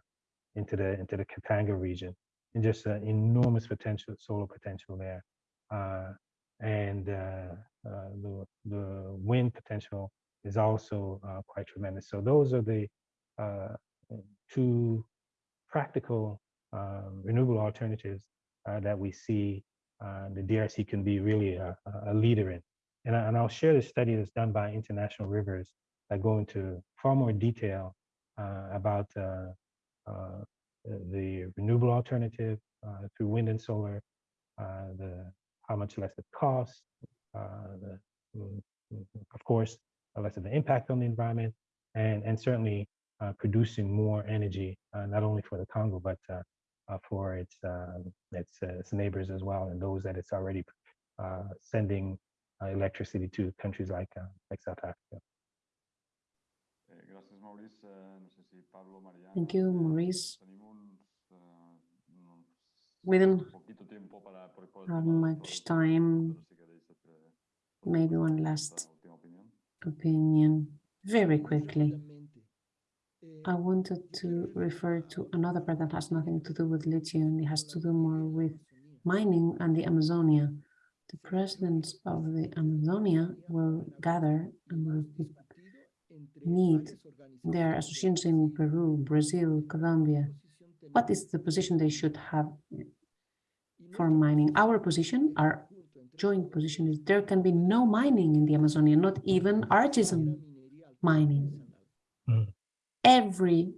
into the into the Katanga region, and just uh, enormous potential solar potential there, uh, and uh, uh, the the wind potential is also quite tremendous. So those are the two practical um, renewable alternatives that we see the DRC can be really a, a leader in. And, I, and I'll share the study that's done by International Rivers that go into far more detail uh, about uh, uh, the renewable alternative uh, through wind and solar, uh, the how much less it costs, uh, the, mm, mm, of course, less of the impact on the environment, and, and certainly producing more energy, not only for the Congo, but for its, uh, its, its neighbors as well, and those that it's already sending Uh, electricity to countries like, uh, like South Africa. Thank you, Maurice. We don't have much time. Maybe one last opinion, very quickly. I wanted to refer to another part that has nothing to do with lithium. It has to do more with mining and the Amazonia. The presidents of the Amazonia will gather and will meet their associations in Peru, Brazil, Colombia. What is the position they should have for mining? Our position, our joint position is there can be no mining in the Amazonia, not even artisan mining. Mm. Every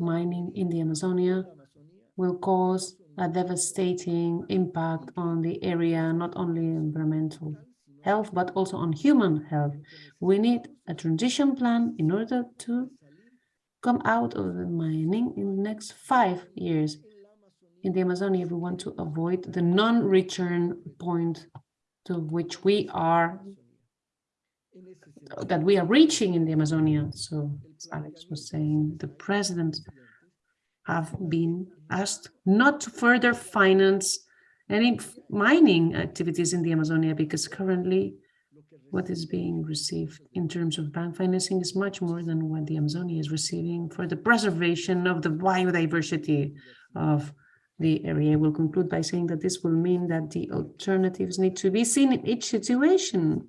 mining in the Amazonia will cause a devastating impact on the area, not only environmental health, but also on human health. We need a transition plan in order to come out of the mining in the next five years. In the Amazonia, we want to avoid the non-return point to which we are, that we are reaching in the Amazonia. So as Alex was saying, the president have been asked not to further finance any mining activities in the Amazonia because currently what is being received in terms of bank financing is much more than what the Amazonia is receiving for the preservation of the biodiversity of the area. I will conclude by saying that this will mean that the alternatives need to be seen in each situation.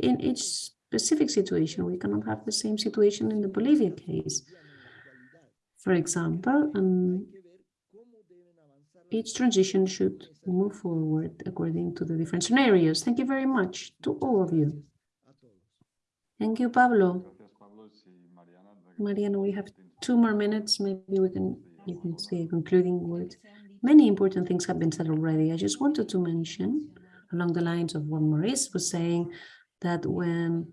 In each specific situation, we cannot have the same situation in the Bolivia case. For example, um, each transition should move forward according to the different scenarios. Thank you very much to all of you. Thank you, Pablo. Mariana, we have two more minutes. Maybe we can, you can say a concluding word. Many important things have been said already. I just wanted to mention along the lines of what Maurice was saying, that when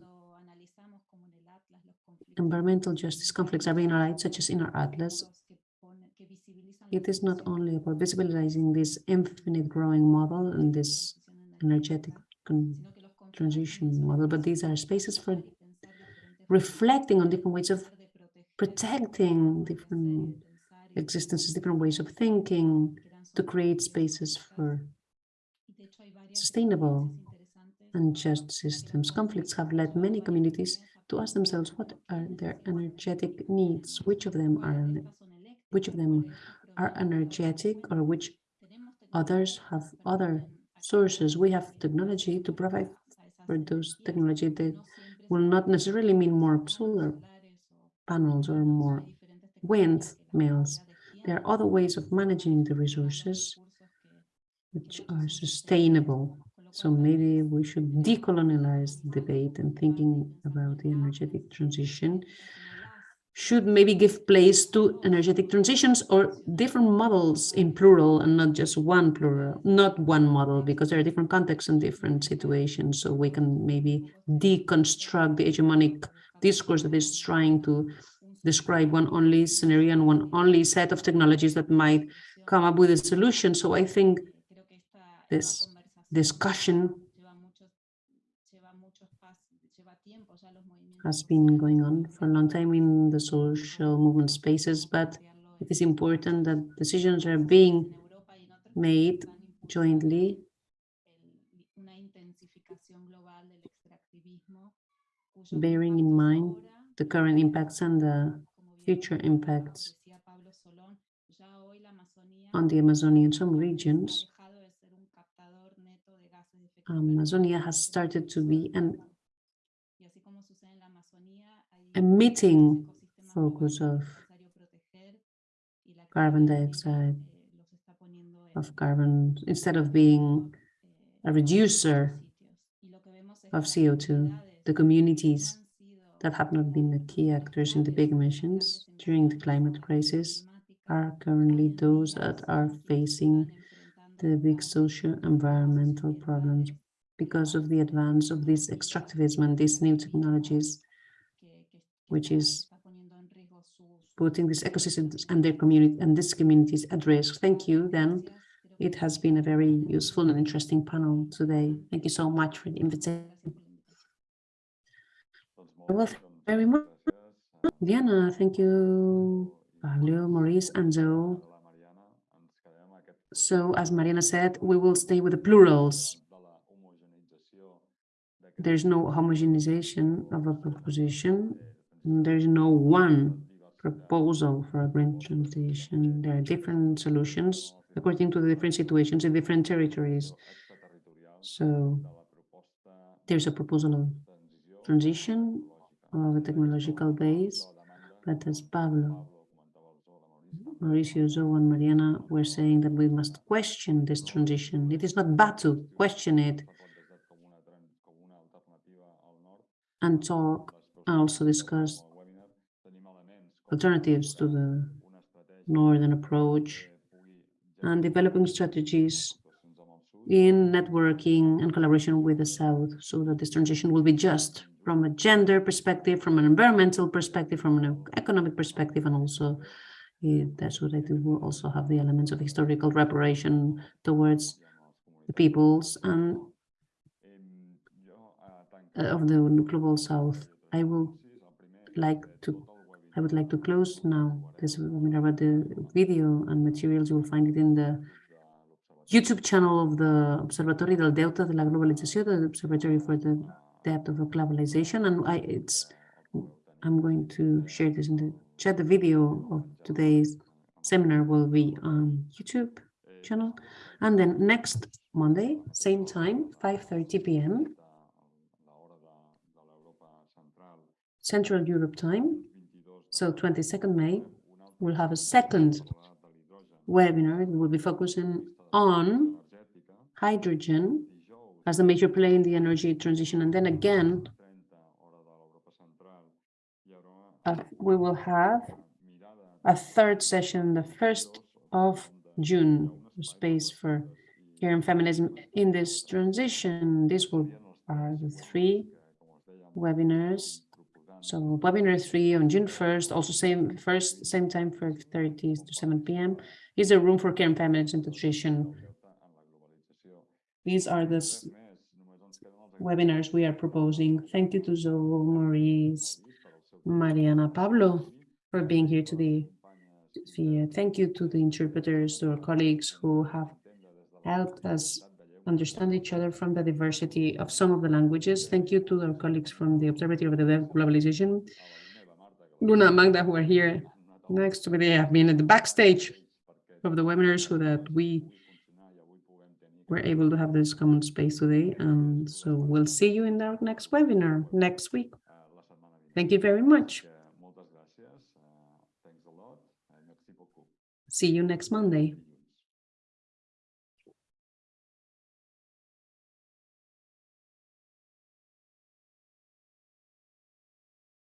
environmental justice conflicts are being analyzed, such as in our atlas, it is not only about visibilizing this infinite growing model and this energetic transition model, but these are spaces for reflecting on different ways of protecting different existences, different ways of thinking, to create spaces for sustainable and just systems. Conflicts have led many communities to ask themselves what are their energetic needs, which of them are which of them are energetic or which others have other sources. We have technology to provide for those technology that will not necessarily mean more solar panels or more windmills. There are other ways of managing the resources which are sustainable. So maybe we should decolonialize the debate and thinking about the energetic transition should maybe give place to energetic transitions or different models in plural and not just one plural, not one model, because there are different contexts and different situations. So we can maybe deconstruct the hegemonic discourse that is trying to describe one only scenario and one only set of technologies that might come up with a solution. So I think this discussion has been going on for a long time in the social movement spaces, but it is important that decisions are being made jointly bearing in mind the current impacts and the future impacts on the Amazonian some regions. Um, Amazonia has started to be an emitting focus of carbon dioxide, of carbon, instead of being a reducer of CO2. The communities that have not been the key actors in the big emissions during the climate crisis are currently those that are facing the big social environmental problems because of the advance of this extractivism and these new technologies, which is putting these ecosystems and their community and these communities at risk. Thank you, then. It has been a very useful and interesting panel today. Thank you so much for the invitation. Well, thank you very much. Diana, thank you, Pablo, Maurice, and Joe. So as Mariana said, we will stay with the plurals. There's no homogenization of a proposition. There's no one proposal for a green transition. There are different solutions according to the different situations in different territories. So there's a proposal of transition of a technological base, but as Pablo, Mauricio, Joe, and Mariana were saying that we must question this transition. It is not bad to question it and talk and also discuss alternatives to the northern approach and developing strategies in networking and collaboration with the South so that this transition will be just from a gender perspective, from an environmental perspective, from an economic perspective, and also eh, that's what I think will also have the elements of historical reparation towards the peoples and uh, of the global South. I will like to I would like to close now this webinar, about the video and materials, you will find it in the YouTube channel of the Observatorio del Delta de la Globalización, the Observatory for the Debt of Globalization. And I, it's, I'm going to share this in the The video of today's seminar will be on YouTube channel. And then next Monday, same time, 5.30 p.m. Central Europe time. So 22nd May, we'll have a second webinar. It will be focusing on hydrogen as a major player in the energy transition. And then again, uh, we will have a third session, the 1st of June, space for care and feminism in this transition. These will are the three webinars so webinar three on June 1st, also same first, same time, for 5.30 to 7 p.m. is a room for care and feminism and nutrition. These are the webinars we are proposing. Thank you to Zoe, Maurice, Mariana, Pablo for being here today. Thank you to the interpreters, to our colleagues who have helped us understand each other from the diversity of some of the languages. Thank you to our colleagues from the Observatory of the Globalization, Luna Magda, who are here next to me. They have been at the backstage of the webinar so that we were able to have this common space today. And so we'll see you in our next webinar next week. Thank you very much. See you next Monday.